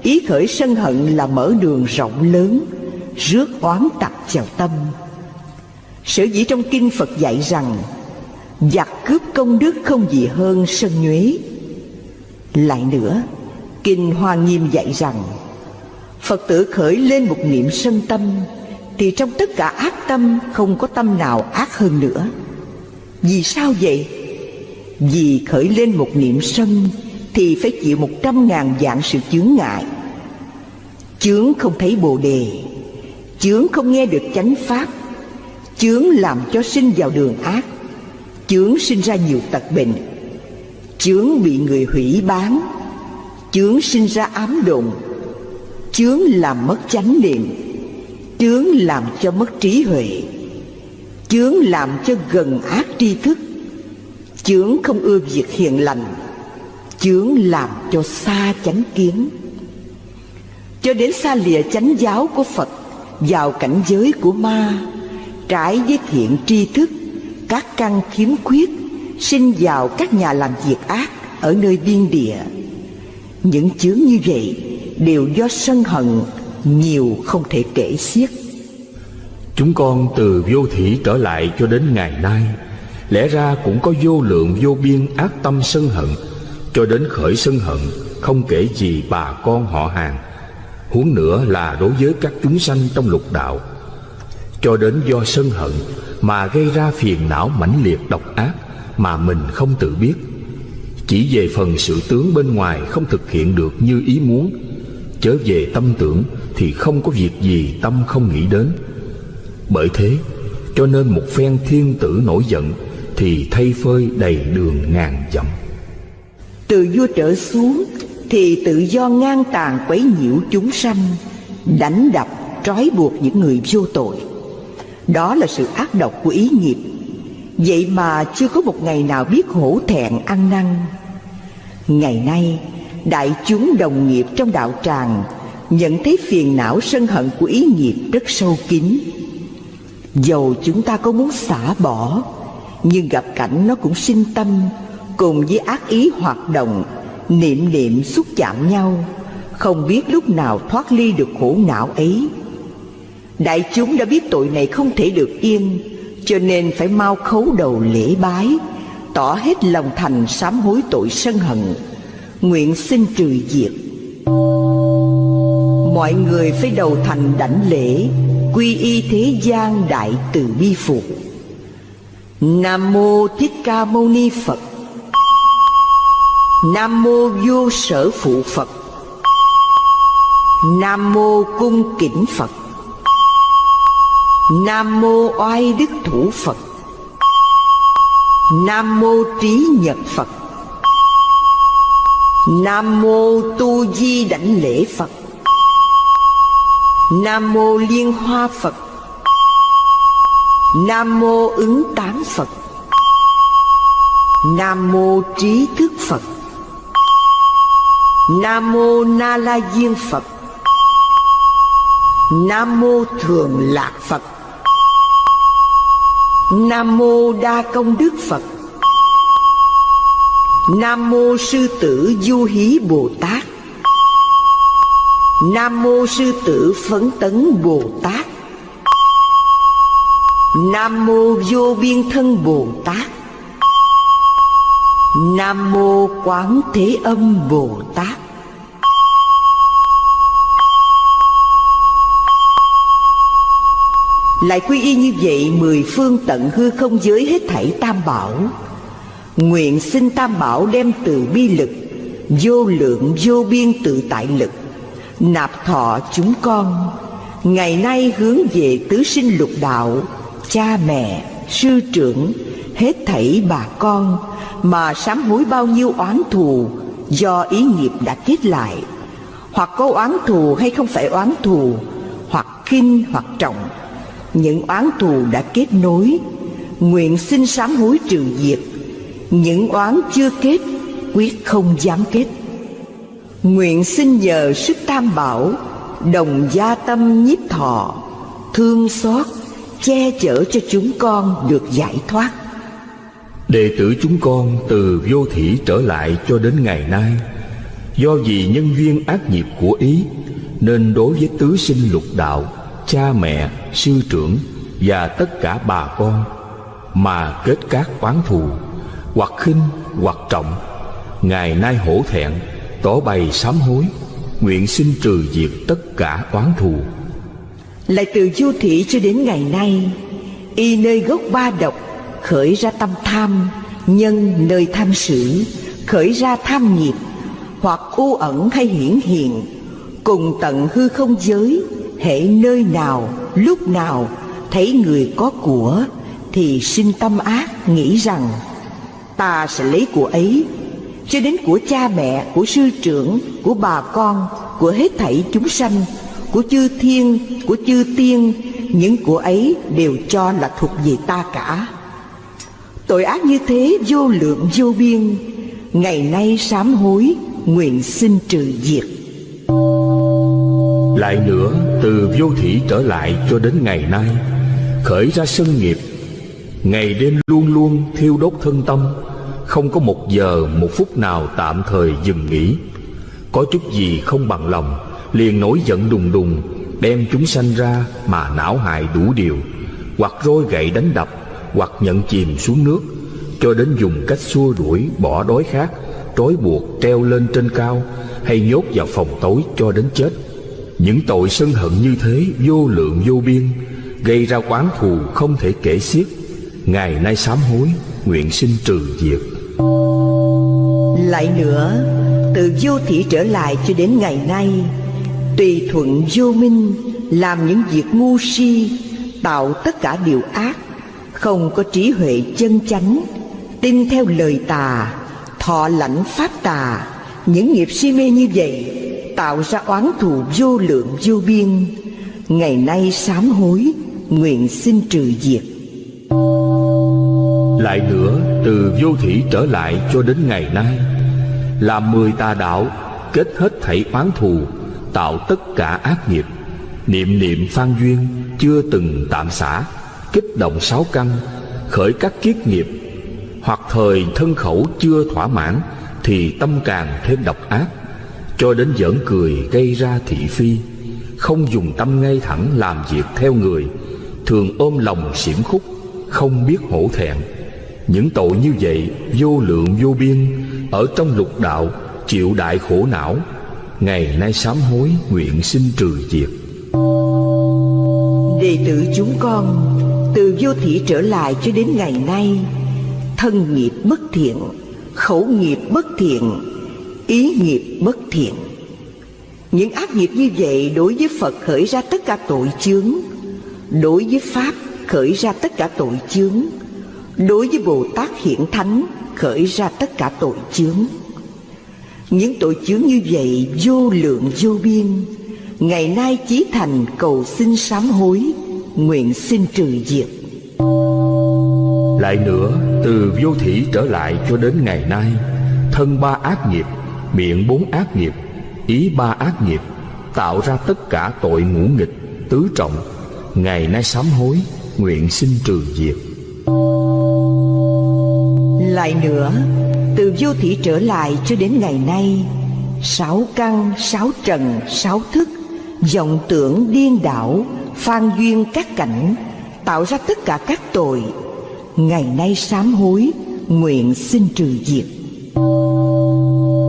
Ý khởi sân hận là mở đường rộng lớn Rước oán tặc vào tâm. Sở dĩ trong kinh Phật dạy rằng, Giặc cướp công đức không gì hơn sân nhuế. Lại nữa, Kinh Hoa Nghiêm dạy rằng, Phật tử khởi lên một niệm sân tâm, Thì trong tất cả ác tâm Không có tâm nào ác hơn nữa. Vì sao vậy? Vì khởi lên một niệm sân Thì phải chịu một trăm ngàn dạng sự chướng ngại. Chướng không thấy bồ đề, Chướng không nghe được chánh pháp. Chướng làm cho sinh vào đường ác. Chướng sinh ra nhiều tật bệnh. Chướng bị người hủy bán. Chướng sinh ra ám đồn. Chướng làm mất chánh niệm. Chướng làm cho mất trí huệ. Chướng làm cho gần ác tri thức. Chướng không ưa việc hiền lành. Chướng làm cho xa chánh kiến. Cho đến xa lìa chánh giáo của Phật, vào cảnh giới của ma trái với thiện tri thức, các căn khiếm khuyết sinh vào các nhà làm việc ác ở nơi biên địa. Những chướng như vậy đều do sân hận, nhiều không thể kể xiết. Chúng con từ vô thủy trở lại cho đến ngày nay, lẽ ra cũng có vô lượng vô biên ác tâm sân hận. Cho đến khởi sân hận, không kể gì bà con họ hàng. Huống nữa là đối với các chúng sanh trong lục đạo cho đến do sân hận mà gây ra phiền não mãnh liệt độc ác mà mình không tự biết. Chỉ về phần sự tướng bên ngoài không thực hiện được như ý muốn, chớ về tâm tưởng thì không có việc gì tâm không nghĩ đến. Bởi thế, cho nên một phen thiên tử nổi giận thì thay phơi đầy đường ngàn dặm. Từ vua trở xuống thì tự do ngang tàn quấy nhiễu chúng sanh, đánh đập, trói buộc những người vô tội đó là sự ác độc của ý nghiệp. Vậy mà chưa có một ngày nào biết hổ thẹn ăn năn. Ngày nay, đại chúng đồng nghiệp trong đạo tràng nhận thấy phiền não sân hận của ý nghiệp rất sâu kín. Dầu chúng ta có muốn xả bỏ, nhưng gặp cảnh nó cũng sinh tâm, cùng với ác ý hoạt động, niệm niệm xúc chạm nhau, không biết lúc nào thoát ly được khổ não ấy đại chúng đã biết tội này không thể được yên, cho nên phải mau khấu đầu lễ bái, tỏ hết lòng thành sám hối tội sân hận. Nguyện xin trừ diệt. Mọi người phải đầu thành đảnh lễ, quy y thế gian đại từ bi phục. Nam mô thích ca mâu ni phật. Nam mô vô sở phụ phật. Nam mô cung kính phật nam mô oai đức thủ phật. Nam mô trí nhật phật. Nam mô tu di đảnh lễ phật. Nam mô liên hoa phật. Nam mô ứng tán phật. Nam mô trí thức phật. Nam mô na la diên phật. Nam mô thường lạc phật nam mô đa công đức phật. Nam mô sư tử du hí bồ tát. Nam mô sư tử phấn tấn bồ tát. Nam mô vô biên thân bồ tát. Nam mô quán thế âm bồ tát. Lại quy y như vậy, mười phương tận hư không giới hết thảy tam bảo. Nguyện xin tam bảo đem từ bi lực, vô lượng, vô biên tự tại lực, nạp thọ chúng con. Ngày nay hướng về tứ sinh lục đạo, cha mẹ, sư trưởng, hết thảy bà con, mà sám hối bao nhiêu oán thù do ý nghiệp đã kết lại. Hoặc có oán thù hay không phải oán thù, hoặc kinh hoặc trọng những oán thù đã kết nối, nguyện xin sám hối trừ diệt. Những oán chưa kết, quyết không dám kết. Nguyện xin nhờ sức tam bảo, đồng gia tâm nhiếp thọ, thương xót, che chở cho chúng con được giải thoát. Đệ tử chúng con từ vô thủy trở lại cho đến ngày nay, do vì nhân duyên ác nghiệp của ý, nên đối với tứ sinh lục đạo cha mẹ, sư trưởng và tất cả bà con mà kết các oán thù, hoặc khinh, hoặc trọng, ngày nay hổ thẹn, tỏ bày sám hối, nguyện xin trừ diệt tất cả oán thù. Lại từ vô thị cho đến ngày nay, y nơi gốc ba độc khởi ra tâm tham, nhân nơi tham sử, khởi ra tham nghiệp, hoặc u ẩn hay hiển hiện, cùng tận hư không giới hễ nơi nào, lúc nào thấy người có của, thì sinh tâm ác nghĩ rằng, ta sẽ lấy của ấy. Cho đến của cha mẹ, của sư trưởng, của bà con, của hết thảy chúng sanh, của chư thiên, của chư tiên, những của ấy đều cho là thuộc về ta cả. Tội ác như thế vô lượng vô biên, ngày nay sám hối, nguyện xin trừ diệt lại nữa, từ vô thủy trở lại cho đến ngày nay, khởi ra sân nghiệp. Ngày đêm luôn luôn thiêu đốt thân tâm, Không có một giờ, một phút nào tạm thời dừng nghỉ. Có chút gì không bằng lòng, Liền nổi giận đùng đùng, Đem chúng sanh ra mà não hại đủ điều, Hoặc roi gậy đánh đập, Hoặc nhận chìm xuống nước, Cho đến dùng cách xua đuổi, bỏ đói khát, Trói buộc treo lên trên cao, Hay nhốt vào phòng tối cho đến chết. Những tội sân hận như thế, vô lượng vô biên, Gây ra quán thù không thể kể xiết. Ngày nay sám hối, Nguyện xin trừ diệt. Lại nữa, Từ vô thị trở lại cho đến ngày nay, Tùy thuận vô minh, Làm những việc ngu si, Tạo tất cả điều ác, Không có trí huệ chân chánh, Tin theo lời tà, Thọ lãnh pháp tà, Những nghiệp si mê như vậy Tạo ra oán thù vô lượng vô biên. Ngày nay sám hối, Nguyện xin trừ diệt. Lại nữa, từ vô thủy trở lại cho đến ngày nay Làm mười tà đạo Kết hết thảy oán thù, Tạo tất cả ác nghiệp. Niệm niệm phan duyên Chưa từng tạm xả, Kích động sáu căn, Khởi các kiết nghiệp. Hoặc thời thân khẩu chưa thỏa mãn, Thì tâm càng thêm độc ác. Cho đến giỡn cười gây ra thị phi, Không dùng tâm ngay thẳng làm việc theo người, Thường ôm lòng xiểm khúc, Không biết hổ thẹn. Những tội như vậy vô lượng vô biên, Ở trong lục đạo chịu đại khổ não, Ngày nay sám hối nguyện xin trừ diệt. Đệ tử chúng con, Từ vô thị trở lại cho đến ngày nay, Thân nghiệp bất thiện, Khẩu nghiệp bất thiện Ý nghiệp bất thiện. Những ác nghiệp như vậy đối với Phật khởi ra tất cả tội chướng. Đối với Pháp khởi ra tất cả tội chướng. Đối với Bồ Tát hiện thánh khởi ra tất cả tội chướng. Những tội chướng như vậy vô lượng vô biên. Ngày nay chí thành cầu xin sám hối, Nguyện xin trừ diệt. Lại nữa, từ vô thủy trở lại cho đến ngày nay, Thân ba ác nghiệp Miệng bốn ác nghiệp Ý ba ác nghiệp Tạo ra tất cả tội ngũ nghịch Tứ trọng. Ngày nay sám hối Nguyện xin trừ diệt. Lại nữa Từ vô thị trở lại cho đến ngày nay Sáu căn, sáu trần, sáu thức vọng tưởng điên đảo Phan duyên các cảnh Tạo ra tất cả các tội. Ngày nay sám hối Nguyện xin trừ diệt.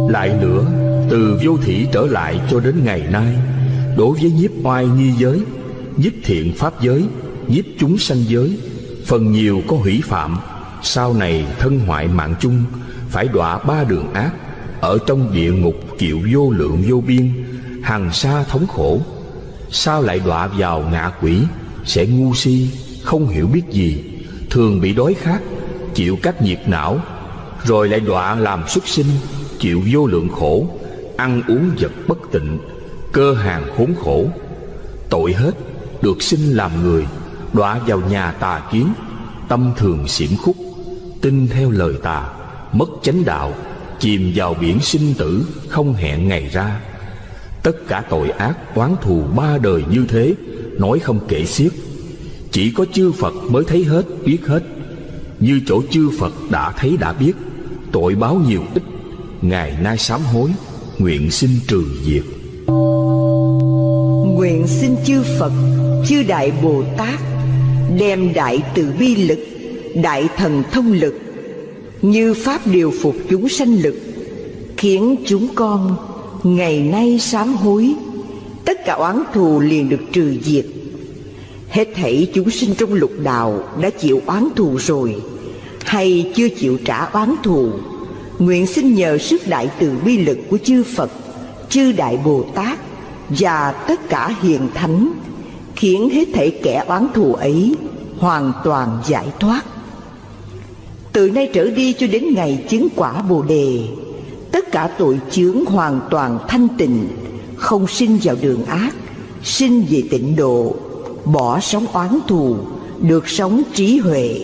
Lại nữa, Từ vô thủy trở lại cho đến ngày nay, Đối với nhiếp oai nghi giới, Nhiếp thiện pháp giới, Nhiếp chúng sanh giới, Phần nhiều có hủy phạm, sau này thân hoại mạng chung, Phải đọa ba đường ác, Ở trong địa ngục chịu vô lượng vô biên hàng xa thống khổ. Sao lại đọa vào ngạ quỷ, Sẽ ngu si, Không hiểu biết gì, Thường bị đói khát, Chịu các nhiệt não, Rồi lại đọa làm xuất sinh Chịu vô lượng khổ, Ăn uống vật bất tịnh, Cơ hàng khốn khổ. Tội hết, Được sinh làm người, Đọa vào nhà tà kiến, Tâm thường xiểm khúc, tin theo lời tà, mất chánh đạo, chìm vào biển sinh tử, không hẹn ngày ra. Tất cả tội ác oán thù ba đời như thế, nói không kể xiết. Chỉ có chư phật mới thấy hết, biết hết. Như chỗ chư phật đã thấy đã biết, tội báo nhiều ít ngày nay sám hối, nguyện xin trừ diệt. Nguyện xin chư phật, chư đại bồ tát, đem đại từ bi lực, đại thần thông lực, như pháp điều phục chúng sanh lực, khiến chúng con ngày nay sám hối. Tất cả oán thù liền được trừ diệt. Hết thảy chúng sinh trong lục đạo đã chịu oán thù rồi, hay chưa chịu trả oán thù nguyện xin nhờ sức đại từ bi lực của chư phật, chư đại bồ tát và tất cả hiền thánh, khiến hết thảy kẻ oán thù ấy hoàn toàn giải thoát. Từ nay trở đi cho đến ngày chứng quả Bồ đề, Tất cả tội chướng hoàn toàn thanh tịnh, Không sinh vào đường ác, Sinh về tịnh độ, Bỏ sống oán thù, Được sống trí huệ,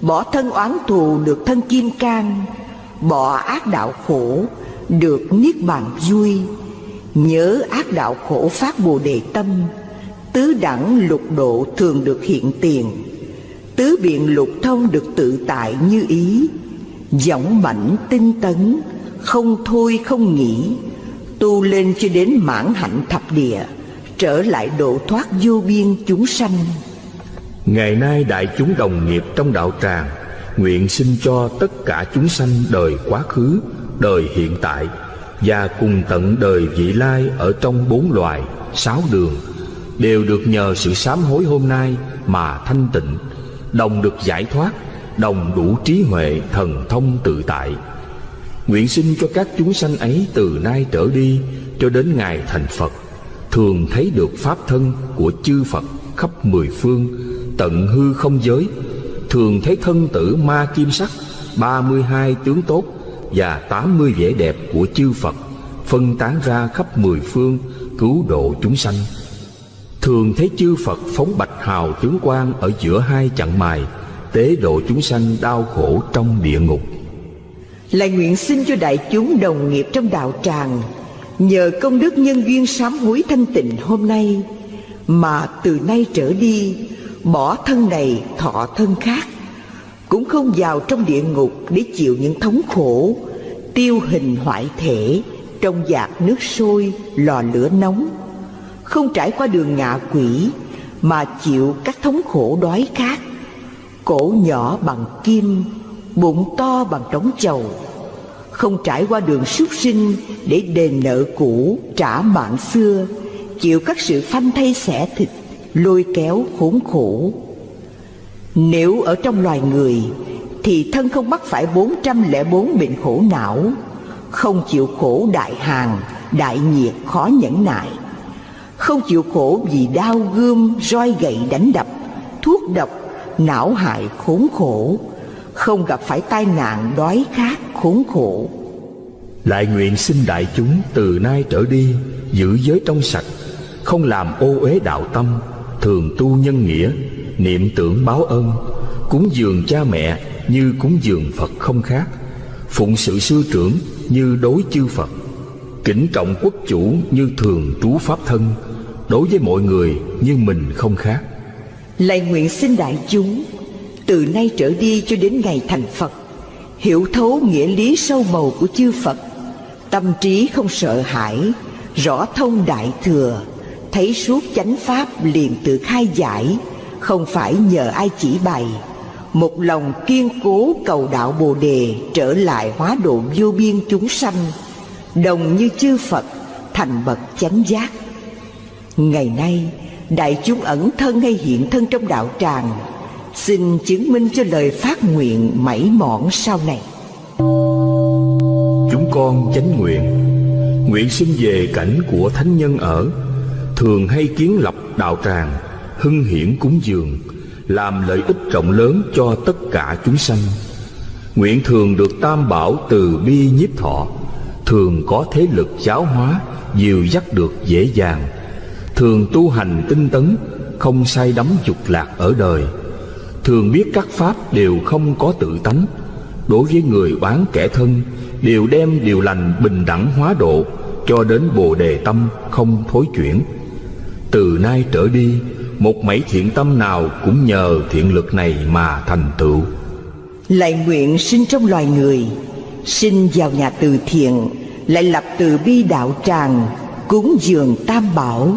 Bỏ thân oán thù được thân kim cang Bỏ ác đạo khổ Được niết bàn vui. Nhớ ác đạo khổ phát bồ đề tâm. Tứ đẳng lục độ thường được hiện tiền. Tứ biện lục thông được tự tại như ý. Dõng mãnh tinh tấn, Không thôi không nghỉ. Tu lên cho đến mãn hạnh thập địa, Trở lại độ thoát vô biên chúng sanh. Ngày nay đại chúng đồng nghiệp trong đạo tràng Nguyện xin cho tất cả chúng sanh đời quá khứ, đời hiện tại Và cùng tận đời vị lai ở trong bốn loài, sáu đường Đều được nhờ sự sám hối hôm nay mà thanh tịnh Đồng được giải thoát, đồng đủ trí huệ thần thông tự tại. Nguyện xin cho các chúng sanh ấy từ nay trở đi cho đến ngày thành Phật Thường thấy được Pháp thân của chư Phật khắp mười phương Tận hư không giới Thường thấy thân tử ma kim sắc, ba mươi hai tướng tốt Và tám mươi vẻ đẹp của chư Phật, Phân tán ra khắp mười phương, Cứu độ chúng sanh. Thường thấy chư Phật phóng bạch hào tướng quang Ở giữa hai chặng mài, Tế độ chúng sanh đau khổ trong địa ngục. Lại nguyện xin cho đại chúng đồng nghiệp trong đạo tràng, Nhờ công đức nhân duyên sám hối thanh tịnh hôm nay, Mà từ nay trở đi Bỏ thân này, thọ thân khác. Cũng không vào trong địa ngục Để chịu những thống khổ, Tiêu hình hoại thể, Trong giạc nước sôi, Lò lửa nóng. Không trải qua đường ngạ quỷ, Mà chịu các thống khổ đói khát. Cổ nhỏ bằng kim, Bụng to bằng trống chầu. Không trải qua đường súc sinh Để đền nợ cũ, trả mạng xưa. Chịu các sự phanh thay xẻ thịt Lôi kéo khốn khổ. Nếu ở trong loài người, Thì thân không mắc phải 404 bệnh khổ não, Không chịu khổ đại hàng Đại nhiệt khó nhẫn nại. Không chịu khổ vì đau gươm, Roi gậy đánh đập, Thuốc độc, não hại khốn khổ. Không gặp phải tai nạn đói khát khốn khổ. Lại nguyện xin đại chúng từ nay trở đi giữ giới trong sạch, không làm ô uế đạo tâm thường tu nhân nghĩa, niệm tưởng báo ơn cúng dường cha mẹ như cúng dường phật không khác, phụng sự sư trưởng như đối chư phật, kính trọng quốc chủ như thường trú pháp thân, đối với mọi người như mình không khác. Lạy nguyện xin đại chúng, Từ nay trở đi cho đến ngày thành Phật, Hiểu thấu nghĩa lý sâu màu của chư Phật, Tâm trí không sợ hãi, Rõ thông đại thừa. Thấy suốt chánh pháp liền tự khai giải, Không phải nhờ ai chỉ bày. Một lòng kiên cố cầu đạo Bồ Đề Trở lại hóa độ vô biên chúng sanh, Đồng như chư Phật, Thành bậc chánh giác. Ngày nay, đại chúng ẩn thân hay hiện thân trong đạo tràng, xin chứng minh cho lời phát nguyện mảy mọn sau này. Chúng con chánh nguyện nguyện sinh về cảnh của thánh nhân ở thường hay kiến lập đạo tràng, hưng hiển cúng dường, làm lợi ích rộng lớn cho tất cả chúng sanh. Nguyện thường được tam bảo từ bi nhiếp thọ, thường có thế lực giáo hóa, dìu dắt được dễ dàng. Thường tu hành tinh tấn, không say đắm dục lạc ở đời. Thường biết các pháp đều không có tự tánh. Đối với người oán kẻ thân, đều đem điều lành bình đẳng hóa độ, cho đến bồ đề tâm không thối chuyển từ nay trở đi, một mảy thiện tâm nào cũng nhờ thiện lực này mà thành tựu. Lại nguyện sinh trong loài người, sinh vào nhà từ thiện, lại lập từ bi đạo tràng, cúng dường tam bảo.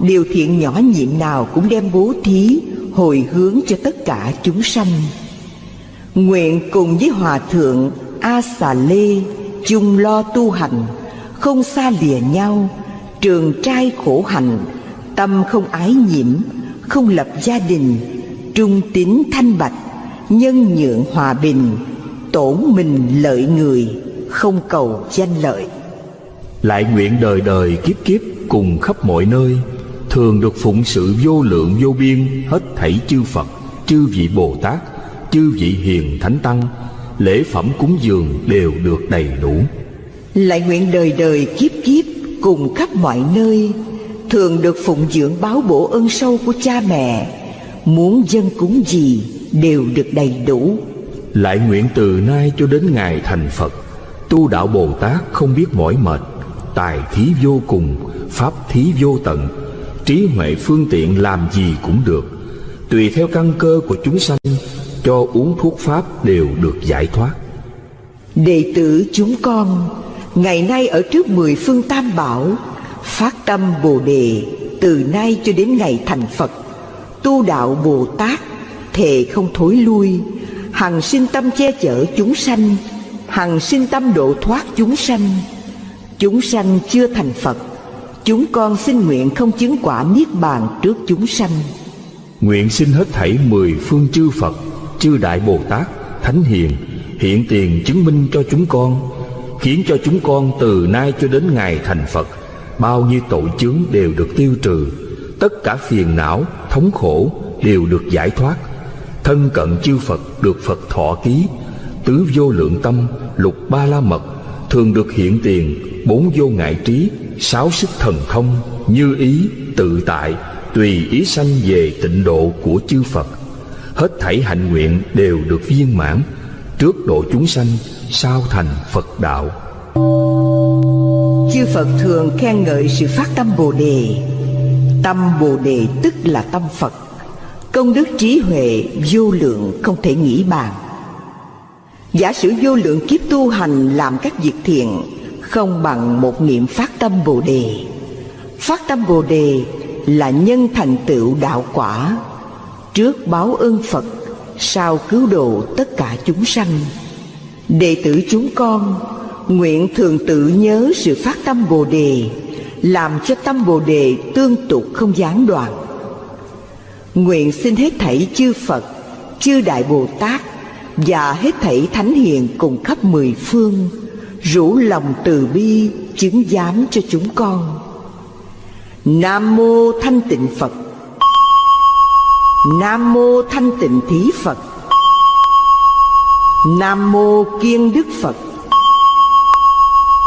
Điều thiện nhỏ nhiệm nào cũng đem bố thí, hồi hướng cho tất cả chúng sanh. Nguyện cùng với hòa thượng a xà lê chung lo tu hành, không xa lìa nhau, trường trai khổ hành tâm không ái nhiễm không lập gia đình trung tín thanh bạch nhân nhượng hòa bình tổn mình lợi người không cầu danh lợi lại nguyện đời đời kiếp kiếp cùng khắp mọi nơi thường được phụng sự vô lượng vô biên hết thảy chư Phật, chư vị Bồ Tát, chư vị hiền thánh tăng, lễ phẩm cúng dường đều được đầy đủ. Lại nguyện đời đời kiếp kiếp cùng khắp mọi nơi thường được phụng dưỡng báo bổ ơn sâu của cha mẹ, muốn dân cúng gì đều được đầy đủ. Lại nguyện từ nay cho đến ngày thành Phật, tu đạo Bồ Tát không biết mỏi mệt, tài thí vô cùng, pháp thí vô tận, trí huệ phương tiện làm gì cũng được. Tùy theo căn cơ của chúng sanh cho uống thuốc pháp đều được giải thoát. Đệ tử chúng con Ngày nay ở trước mười phương tam bảo Phát tâm Bồ Đề Từ nay cho đến ngày thành Phật. Tu đạo Bồ Tát, Thề không thối lui. Hằng sinh tâm che chở chúng sanh, Hằng sinh tâm độ thoát chúng sanh. Chúng sanh chưa thành Phật, Chúng con xin nguyện không chứng quả Niết Bàn trước chúng sanh. Nguyện xin hết thảy mười phương chư Phật, Chư Đại Bồ Tát, Thánh Hiền, Hiện tiền chứng minh cho chúng con, Khiến cho chúng con từ nay cho đến ngày thành Phật. Bao nhiêu tội chướng đều được tiêu trừ. Tất cả phiền não, thống khổ đều được giải thoát. Thân cận chư Phật được Phật thọ ký. Tứ vô lượng tâm, lục ba la mật Thường được hiện tiền, bốn vô ngại trí Sáu sức thần thông, như ý, tự tại Tùy ý sanh về tịnh độ của chư Phật. Hết thảy hạnh nguyện đều được viên mãn. Trước độ chúng sanh, sau thành Phật đạo? Chư Phật thường khen ngợi sự phát tâm Bồ Đề. Tâm Bồ Đề tức là tâm Phật. Công đức trí huệ vô lượng không thể nghĩ bàn. Giả sử vô lượng kiếp tu hành làm các việc thiện, Không bằng một niệm phát tâm Bồ Đề. Phát tâm Bồ Đề là nhân thành tựu đạo quả, Trước báo ơn Phật, Sau cứu độ tất cả chúng sanh. Đệ tử chúng con Nguyện thường tự nhớ sự phát tâm Bồ Đề, Làm cho tâm Bồ Đề tương tục không gián đoạn. Nguyện xin hết thảy chư Phật, Chư Đại Bồ Tát Và hết thảy Thánh Hiền cùng khắp mười phương, Rủ lòng từ bi chứng giám cho chúng con. Nam Mô Thanh Tịnh Phật. Nam Mô Thanh Tịnh Thí Phật. Nam Mô Kiên Đức Phật.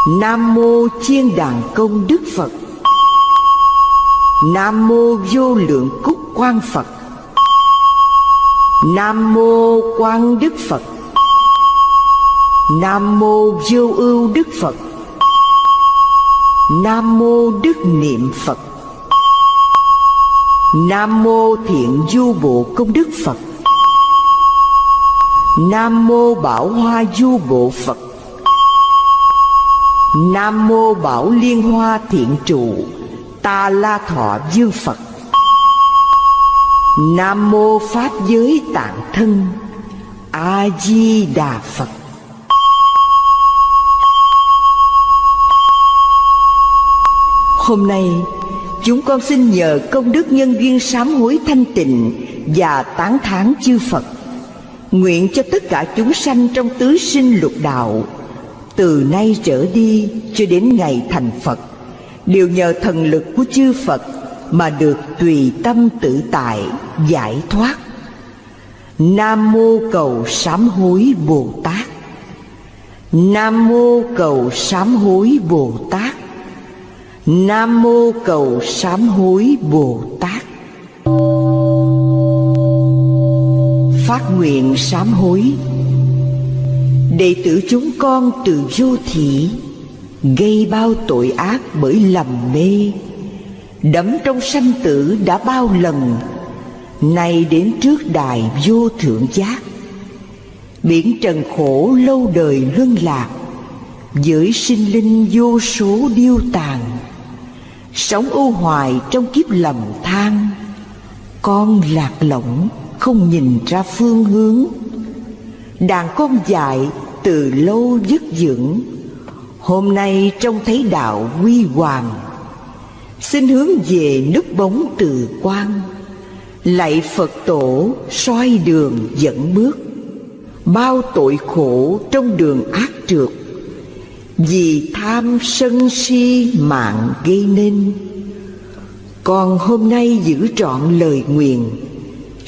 Nam Mô Chiên Đàn Công Đức Phật. Nam Mô Vô Lượng Cúc quan Phật. Nam Mô quan Đức Phật. Nam Mô Vô Ưu Đức Phật. Nam Mô Đức Niệm Phật. Nam Mô Thiện Du Bộ Công Đức Phật. Nam Mô Bảo Hoa Du Bộ Phật. Nam Mô Bảo Liên Hoa Thiện Trụ, Ta La Thọ Dương Phật. Nam Mô Pháp Giới Tạng Thân A-di-đà Phật. Hôm nay, chúng con xin nhờ công đức nhân duyên sám hối thanh tịnh và tán thán chư Phật, Nguyện cho tất cả chúng sanh trong tứ sinh lục đạo từ nay trở đi cho đến ngày thành Phật. Đều nhờ thần lực của chư Phật Mà được tùy tâm tự tại, giải thoát. Nam mô cầu sám hối Bồ Tát. Nam mô cầu sám hối Bồ Tát. Nam mô cầu sám hối Bồ Tát. Phát nguyện sám hối. Đệ tử chúng con từ vô thị, Gây bao tội ác bởi lầm mê. Đắm trong sanh tử đã bao lần, Nay đến trước đài vô thượng giác. Biển trần khổ lâu đời luân lạc, Giới sinh linh vô số điêu tàn. Sống ưu hoài trong kiếp lầm than, Con lạc lõng không nhìn ra phương hướng. Đàn con dại từ lâu dứt dưỡng. Hôm nay trông thấy đạo huy hoàng. Xin hướng về núp bóng từ quan. Lạy Phật tổ, soi đường dẫn bước. Bao tội khổ trong đường ác trượt. Vì tham sân si mạng gây nên. Còn hôm nay giữ trọn lời nguyện,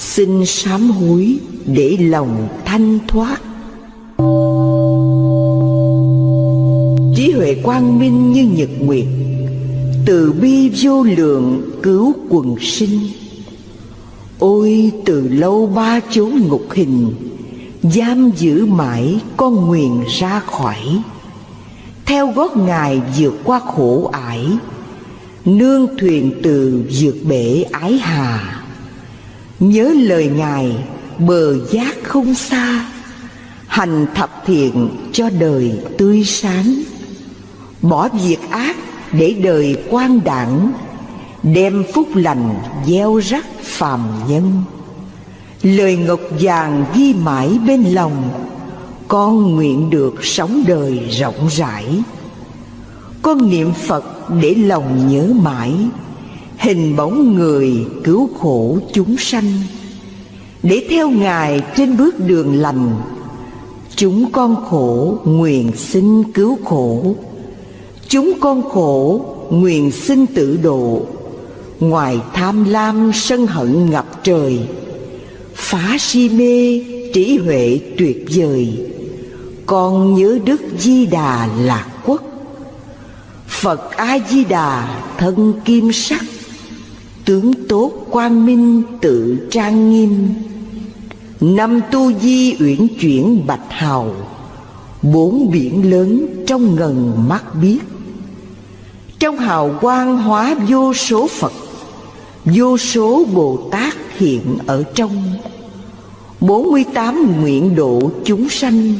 Xin sám hối để lòng thanh thoát. Trí huệ quang minh như nhật nguyệt, Từ bi vô lượng cứu quần sinh. Ôi, từ lâu ba chốn ngục hình, Giam giữ mãi con nguyện ra khỏi. Theo gót ngài vượt qua khổ ải, Nương thuyền từ vượt bể ái hà. Nhớ lời ngài bờ giác không xa, Hành thập thiện cho đời tươi sáng. Bỏ việc ác để đời quan đẳng, Đem phúc lành gieo rắc phàm nhân. Lời ngọc vàng ghi mãi bên lòng, Con nguyện được sống đời rộng rãi. Con niệm Phật để lòng nhớ mãi, Hình bóng người cứu khổ chúng sanh. Để theo Ngài trên bước đường lành, Chúng con khổ nguyện xin cứu khổ. Chúng con khổ nguyện xin tự độ. Ngoài tham lam sân hận ngập trời, Phá si mê trí huệ tuyệt vời. Con nhớ Đức Di Đà lạc quốc. Phật A-di-đà thân kim sắc Tướng tốt quang minh tự trang nghiêm. Năm tu di uyển chuyển bạch hào, Bốn biển lớn trong ngần mắt biết. Trong hào quang hóa vô số Phật, Vô số Bồ Tát hiện ở trong. Bốn mươi tám nguyện độ chúng sanh,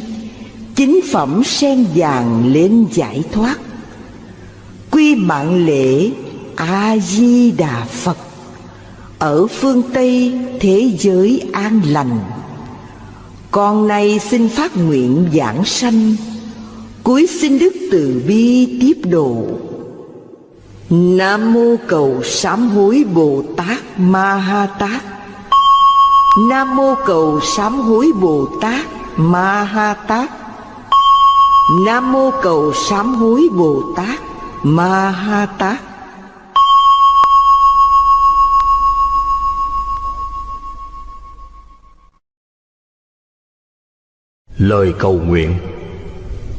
Chính phẩm sen vàng lên giải thoát. Quy mạng lễ A-di-đà Phật. Ở phương Tây, thế giới an lành. Con nay xin phát nguyện giảng sanh. Cuối xin Đức Từ Bi tiếp độ. Nam mô cầu sám hối Bồ Tát Ma Ha Tát. Nam mô cầu sám hối Bồ Tát Ma Ha Tát. Nam mô cầu sám hối Bồ Tát Ma Ha Tát. Lời cầu nguyện.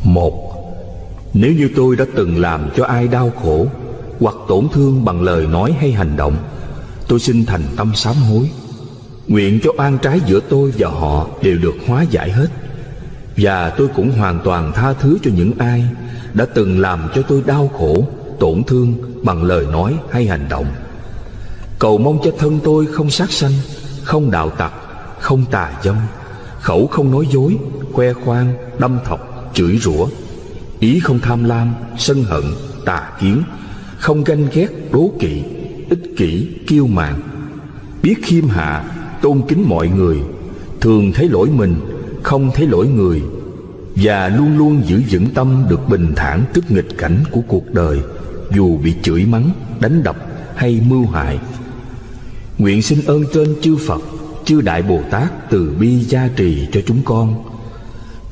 Một Nếu như tôi đã từng làm cho ai đau khổ Hoặc tổn thương bằng lời nói hay hành động Tôi xin thành tâm sám hối. Nguyện cho oan trái giữa tôi và họ đều được hóa giải hết. Và tôi cũng hoàn toàn tha thứ cho những ai Đã từng làm cho tôi đau khổ, tổn thương bằng lời nói hay hành động. Cầu mong cho thân tôi không sát sanh, không đạo tặc, không tà dâm Khẩu không nói dối, khoe khoang, đâm thọc, chửi rủa. Ý không tham lam, sân hận, tà kiến. Không ganh ghét, đố kỵ, ích kỷ, kiêu mạn. Biết khiêm hạ, tôn kính mọi người. Thường thấy lỗi mình, không thấy lỗi người. Và luôn luôn giữ vững tâm được bình thản trước nghịch cảnh của cuộc đời. Dù bị chửi mắng, đánh đập hay mưu hại. Nguyện xin ơn trên chư Phật, chư Đại Bồ Tát từ bi gia trì cho chúng con.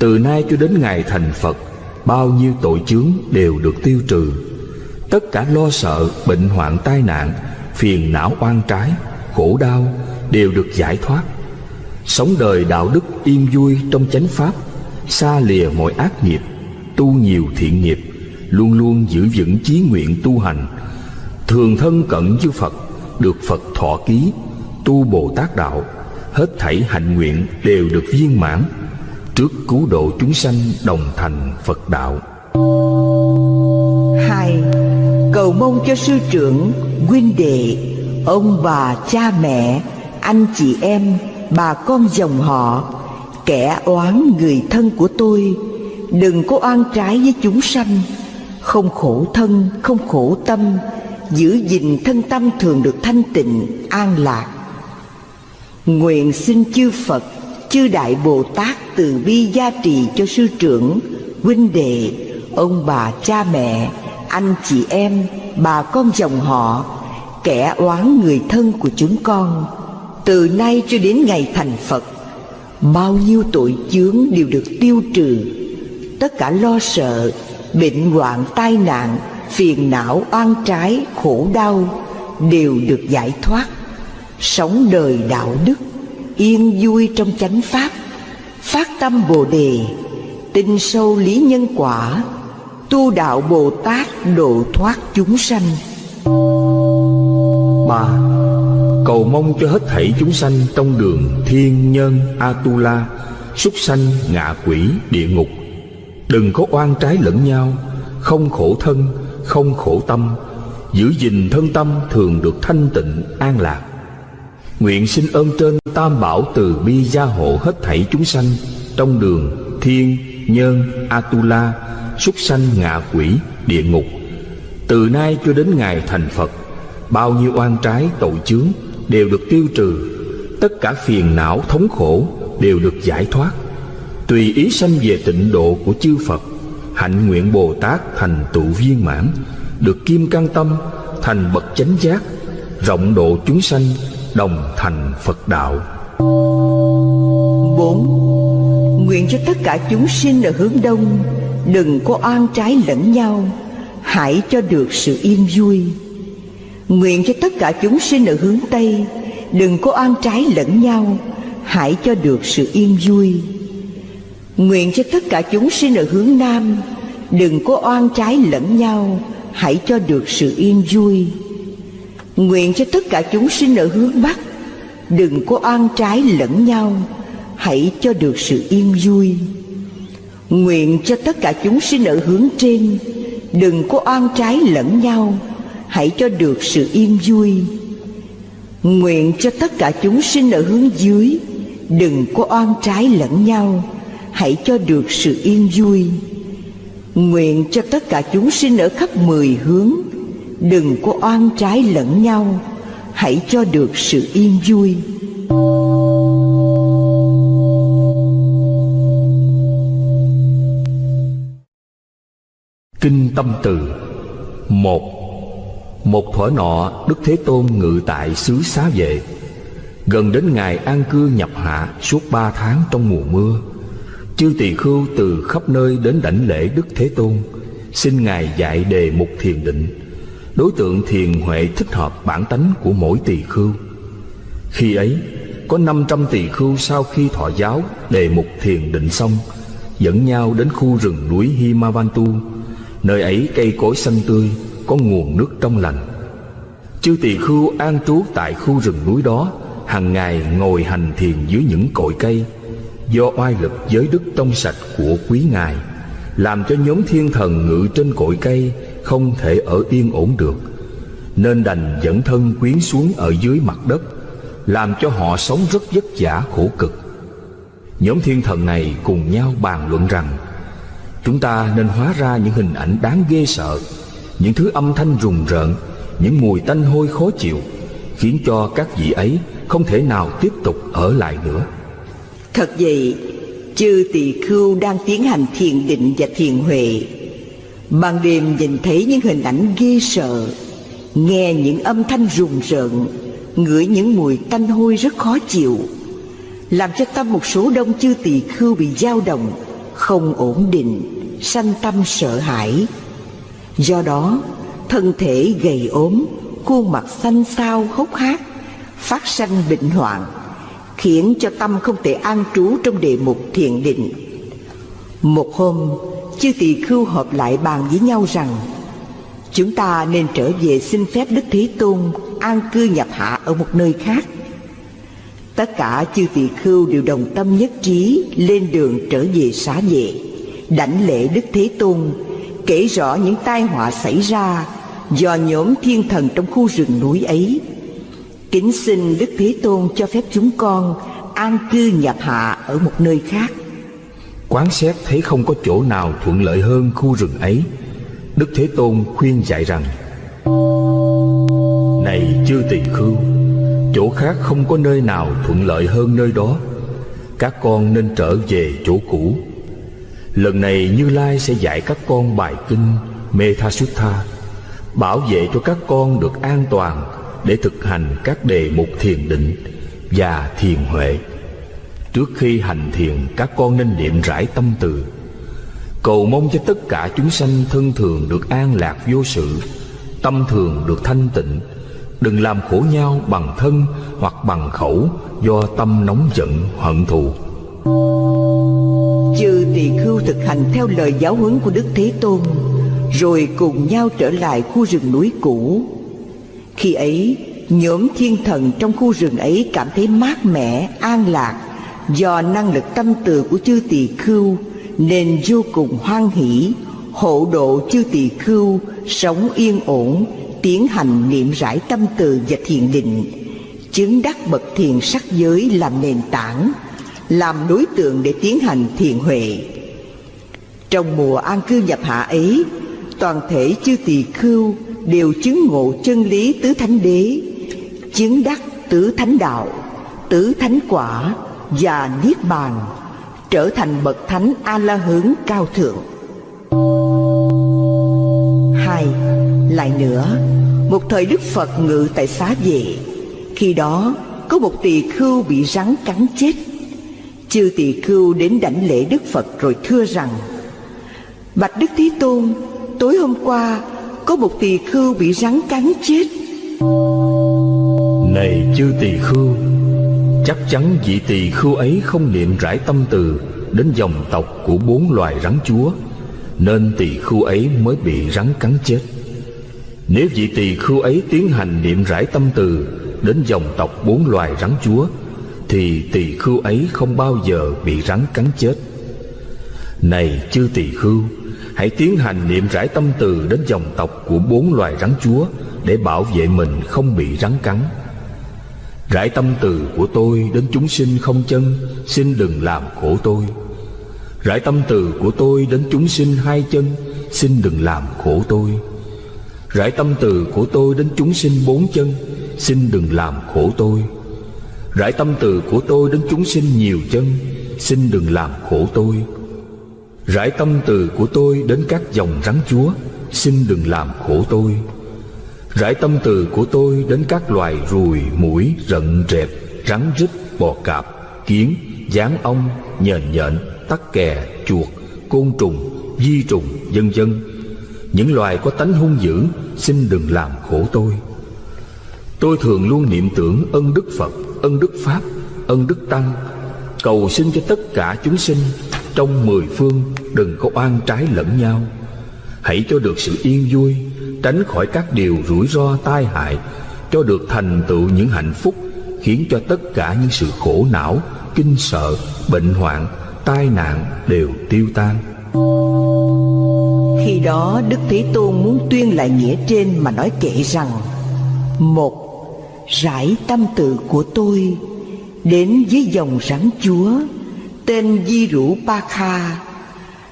Từ nay cho đến ngày thành Phật Bao nhiêu tội chướng đều được tiêu trừ. Tất cả lo sợ, bệnh hoạn tai nạn Phiền não oan trái, khổ đau đều được giải thoát. Sống đời đạo đức yên vui trong chánh pháp Xa lìa mọi ác nghiệp Tu nhiều thiện nghiệp Luôn luôn giữ vững chí nguyện tu hành. Thường thân cận với Phật Được Phật thọ ký Tu Bồ Tát Đạo Hết thảy hạnh nguyện đều được viên mãn. Trước cứu độ chúng sanh đồng thành Phật Đạo hai Cầu mong cho sư trưởng, huynh đệ, ông bà, cha mẹ anh chị em, bà con dòng họ, kẻ oán người thân của tôi, đừng có oan trái với chúng sanh, không khổ thân, không khổ tâm, giữ gìn thân tâm thường được thanh tịnh, an lạc. Nguyện xin chư Phật, chư Đại Bồ Tát từ bi gia trì cho sư trưởng, huynh đệ, ông bà cha mẹ, anh chị em, bà con dòng họ, kẻ oán người thân của chúng con, từ nay cho đến ngày thành Phật Bao nhiêu tội chướng đều được tiêu trừ. Tất cả lo sợ, bệnh hoạn tai nạn, phiền não oan trái, khổ đau Đều được giải thoát. Sống đời đạo đức, yên vui trong chánh pháp Phát tâm Bồ Đề, tin sâu lý nhân quả Tu đạo Bồ Tát độ thoát chúng sanh. Ba cầu mong cho hết thảy chúng sanh trong đường thiên nhân atula súc sanh ngạ quỷ địa ngục. Đừng có oan trái lẫn nhau không khổ thân không khổ tâm giữ gìn thân tâm thường được thanh tịnh an lạc nguyện xin ơn trên tam bảo từ bi gia hộ hết thảy chúng sanh trong đường thiên, nhân, atula, súc sanh ngạ quỷ, địa ngục. Từ nay cho đến ngày thành Phật, bao nhiêu oan trái tội chướng đều được tiêu trừ, tất cả phiền não thống khổ đều được giải thoát. Tùy ý sanh về tịnh độ của chư Phật, hạnh nguyện Bồ Tát thành tựu viên mãn, được kim căn tâm thành bậc chánh giác, rộng độ chúng sanh đồng thành Phật đạo. 4. Nguyện cho tất cả chúng sinh ở hướng đông, Đừng có oan trái lẫn nhau, Hãy cho được sự yên vui Nguyện cho tất cả chúng sinh ở hướng Tây, Đừng có oan trái lẫn nhau, Hãy cho được sự yên vui Nguyện cho tất cả chúng sinh ở hướng Nam, Đừng có oan trái lẫn nhau, Hãy cho được sự yên vui Nguyện cho tất cả chúng sinh ở hướng Bắc, Đừng có oan trái lẫn nhau. Hãy cho được sự yên vui. Nguyện cho tất cả chúng sinh ở hướng trên, Đừng có oan trái lẫn nhau. Hãy cho được sự yên vui. Nguyện cho tất cả chúng sinh ở hướng dưới, Đừng có oan trái lẫn nhau. Hãy cho được sự yên vui. Nguyện cho tất cả chúng sinh ở khắp mười hướng Đừng có oan trái lẫn nhau, Hãy cho được sự yên vui. Kinh Tâm Từ một. Một thuở nọ, Đức Thế Tôn ngự tại xứ xá vệ. Gần đến ngày an cư nhập hạ Suốt ba tháng trong mùa mưa, Chư tỳ khưu từ khắp nơi đến đảnh lễ Đức Thế Tôn, Xin Ngài dạy đề mục thiền định. Đối tượng thiền huệ thích hợp bản tánh của mỗi tỳ khưu. Khi ấy, có năm trăm tỳ khưu sau khi thọ giáo, đề mục thiền định xong, Dẫn nhau đến khu rừng núi Himavantu. Nơi ấy cây cối xanh tươi, Có nguồn nước trong lành. Chư tỳ khưu an trú tại khu rừng núi đó, hàng ngày ngồi hành thiền dưới những cội cây, Do oai lực giới đức trong sạch của quý ngài, Làm cho nhóm thiên thần ngự trên cội cây không thể ở yên ổn được. Nên đành dẫn thân quyến xuống ở dưới mặt đất, Làm cho họ sống rất vất vả khổ cực. Nhóm thiên thần này cùng nhau bàn luận rằng, Chúng ta nên hóa ra những hình ảnh đáng ghê sợ, Những thứ âm thanh rùng rợn, Những mùi tanh hôi khó chịu, Khiến cho các vị ấy không thể nào tiếp tục ở lại nữa. Thật vậy, Chư tỳ khưu đang tiến hành thiền định và thiền huệ. Ban đêm nhìn thấy những hình ảnh ghê sợ Nghe những âm thanh rùng rợn Ngửi những mùi tanh hôi rất khó chịu Làm cho tâm một số đông chư tỳ khưu bị dao động Không ổn định Sanh tâm sợ hãi Do đó Thân thể gầy ốm Khuôn mặt xanh xao hốc hác Phát sanh bệnh hoạn khiến cho tâm không thể an trú trong đề mục thiền định. Một hôm, chư tỳ khưu họp lại bàn với nhau rằng chúng ta nên trở về xin phép Đức Thế Tôn an cư nhập hạ ở một nơi khác. Tất cả chư tỳ khưu đều đồng tâm nhất trí lên đường trở về xá vệ, đảnh lễ Đức Thế Tôn, kể rõ những tai họa xảy ra do nhóm thiên thần trong khu rừng núi ấy Kính xin Đức Thế Tôn cho phép chúng con an cư nhập hạ ở một nơi khác. Quán xét thấy không có chỗ nào thuận lợi hơn khu rừng ấy. Đức Thế Tôn khuyên dạy rằng Này chư tỳ khưu, chỗ khác không có nơi nào thuận lợi hơn nơi đó. Các con nên trở về chỗ cũ. Lần này Như Lai sẽ dạy các con bài kinh Methasutta, bảo vệ cho các con được an toàn để thực hành các đề mục thiền định và thiền huệ. Trước khi hành thiền, các con nên niệm rải tâm từ, cầu mong cho tất cả chúng sanh thân thường được an lạc vô sự, tâm thường được thanh tịnh, đừng làm khổ nhau bằng thân hoặc bằng khẩu do tâm nóng giận hận thù. Chư tỳ khưu thực hành theo lời giáo huấn của Đức Thế Tôn, rồi cùng nhau trở lại khu rừng núi cũ. Khi ấy, nhóm thiên thần trong khu rừng ấy cảm thấy mát mẻ, an lạc do năng lực tâm từ của chư tỳ khưu nên vô cùng hoan hỷ, hộ độ chư tỳ khưu sống yên ổn, tiến hành niệm rải tâm từ và thiền định, chứng đắc bậc thiền sắc giới làm nền tảng, làm đối tượng để tiến hành thiền huệ. Trong mùa an cư nhập hạ ấy, toàn thể chư tỳ khưu đều chứng ngộ chân lý tứ thánh đế, chứng đắc tứ thánh đạo, tứ thánh quả và niết bàn, trở thành bậc thánh a la hướng cao thượng. Hai, lại nữa, một thời Đức Phật ngự tại xá vệ, khi đó có một tỳ khưu bị rắn cắn chết. Chư tỳ khưu đến đảnh lễ Đức Phật rồi thưa rằng: Bạch Đức Thế Tôn, tối hôm qua có một tỳ khưu bị rắn cắn chết. Này chư tỳ khưu, chắc chắn vị tỳ khưu ấy không niệm rải tâm từ đến dòng tộc của bốn loài rắn chúa, nên tỳ khưu ấy mới bị rắn cắn chết. Nếu vị tỳ khưu ấy tiến hành niệm rải tâm từ đến dòng tộc bốn loài rắn chúa, thì tỳ khưu ấy không bao giờ bị rắn cắn chết. Này chư tỳ khưu, hãy tiến hành niệm rải tâm từ đến dòng tộc của bốn loài rắn chúa để bảo vệ mình không bị rắn cắn. Rải tâm từ của tôi đến chúng sinh không chân, xin đừng làm khổ tôi. Rải tâm từ của tôi đến chúng sinh hai chân, xin đừng làm khổ tôi. Rải tâm từ của tôi đến chúng sinh bốn chân, xin đừng làm khổ tôi. Rải tâm từ của tôi đến chúng sinh nhiều chân, xin đừng làm khổ tôi. Rải tâm từ của tôi đến các dòng rắn chúa Xin đừng làm khổ tôi Rải tâm từ của tôi đến các loài ruồi, mũi, rận, rẹp, rắn rít, bò cạp, kiến, gián ong, nhện nhện, tắc kè, chuột, côn trùng, di trùng, vân vân. Những loài có tánh hung dữ, xin đừng làm khổ tôi. Tôi thường luôn niệm tưởng ân đức Phật, ân đức Pháp, ân đức Tăng, cầu xin cho tất cả chúng sinh trong mười phương đừng có oan trái lẫn nhau hãy cho được sự yên vui tránh khỏi các điều rủi ro tai hại, cho được thành tựu những hạnh phúc, khiến cho tất cả những sự khổ não, kinh sợ, bệnh hoạn, tai nạn đều tiêu tan. Khi đó, đức thế tôn muốn tuyên lại nghĩa trên mà nói kệ rằng, một, rải tâm tự của tôi đến với dòng rắn chúa, tên Di Rũ pa Kha.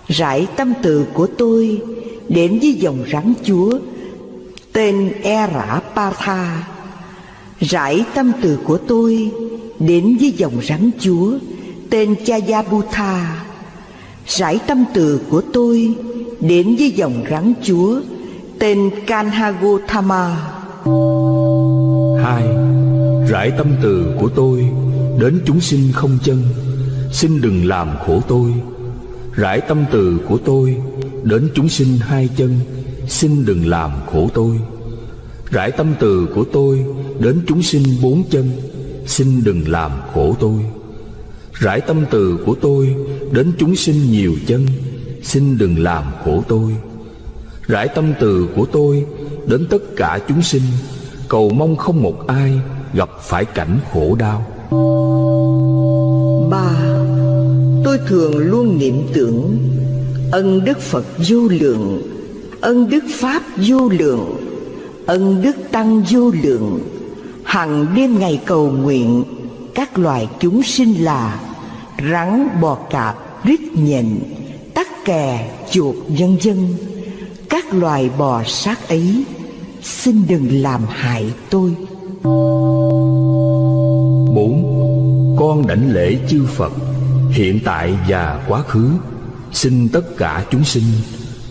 Rải tâm từ của tôi đến với dòng rắn chúa Tên E Pa Tha. Rải tâm từ của tôi đến với dòng rắn chúa Tên Chayabutha Rải tâm từ của tôi đến với dòng rắn chúa Tên Kanhagothama Hai, Rải tâm từ của tôi đến chúng sinh không chân, Xin đừng làm khổ tôi. Rải tâm từ của tôi Đến chúng sinh hai chân Xin đừng làm khổ tôi. Rải tâm từ của tôi Đến chúng sinh bốn chân. Xin đừng làm khổ tôi. Rải tâm từ của tôi Đến chúng sinh nhiều chân. Xin đừng làm khổ tôi. Rải tâm từ của tôi Đến tất cả chúng sinh. Cầu mong không một ai Gặp phải cảnh khổ đau. Ba, tôi thường luôn niệm tưởng ân đức phật vô lượng ân đức pháp vô lượng, ân đức tăng vô lượng. Hằng đêm ngày cầu nguyện, các loài chúng sinh là rắn, bò, cạp, rít nhện, tắc kè, chuột, vân vân. Các loài bò sát ấy, xin đừng làm hại tôi. Bốn, con đảnh lễ chư phật, hiện tại và quá khứ. Xin tất cả chúng sinh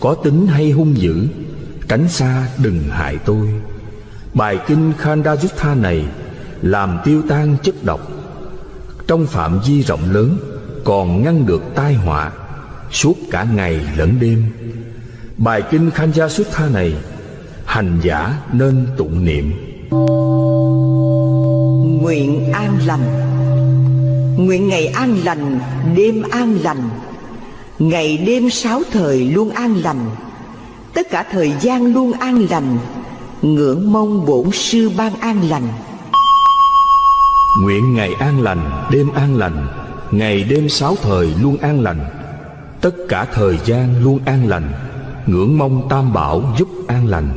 có tính hay hung dữ tránh xa đừng hại tôi. Bài kinh khandajutha này làm tiêu tan chất độc. Trong phạm vi rộng lớn còn ngăn được tai họa suốt cả ngày lẫn đêm. Bài kinh khandajutha này hành giả nên tụng niệm. Nguyện an lành. Nguyện ngày an lành, đêm an lành. Ngày đêm sáu thời luôn an lành Tất cả thời gian luôn an lành Ngưỡng mong bổn sư ban an lành. Nguyện ngày an lành, đêm an lành Ngày đêm sáu thời luôn an lành Tất cả thời gian luôn an lành Ngưỡng mong tam bảo giúp an lành.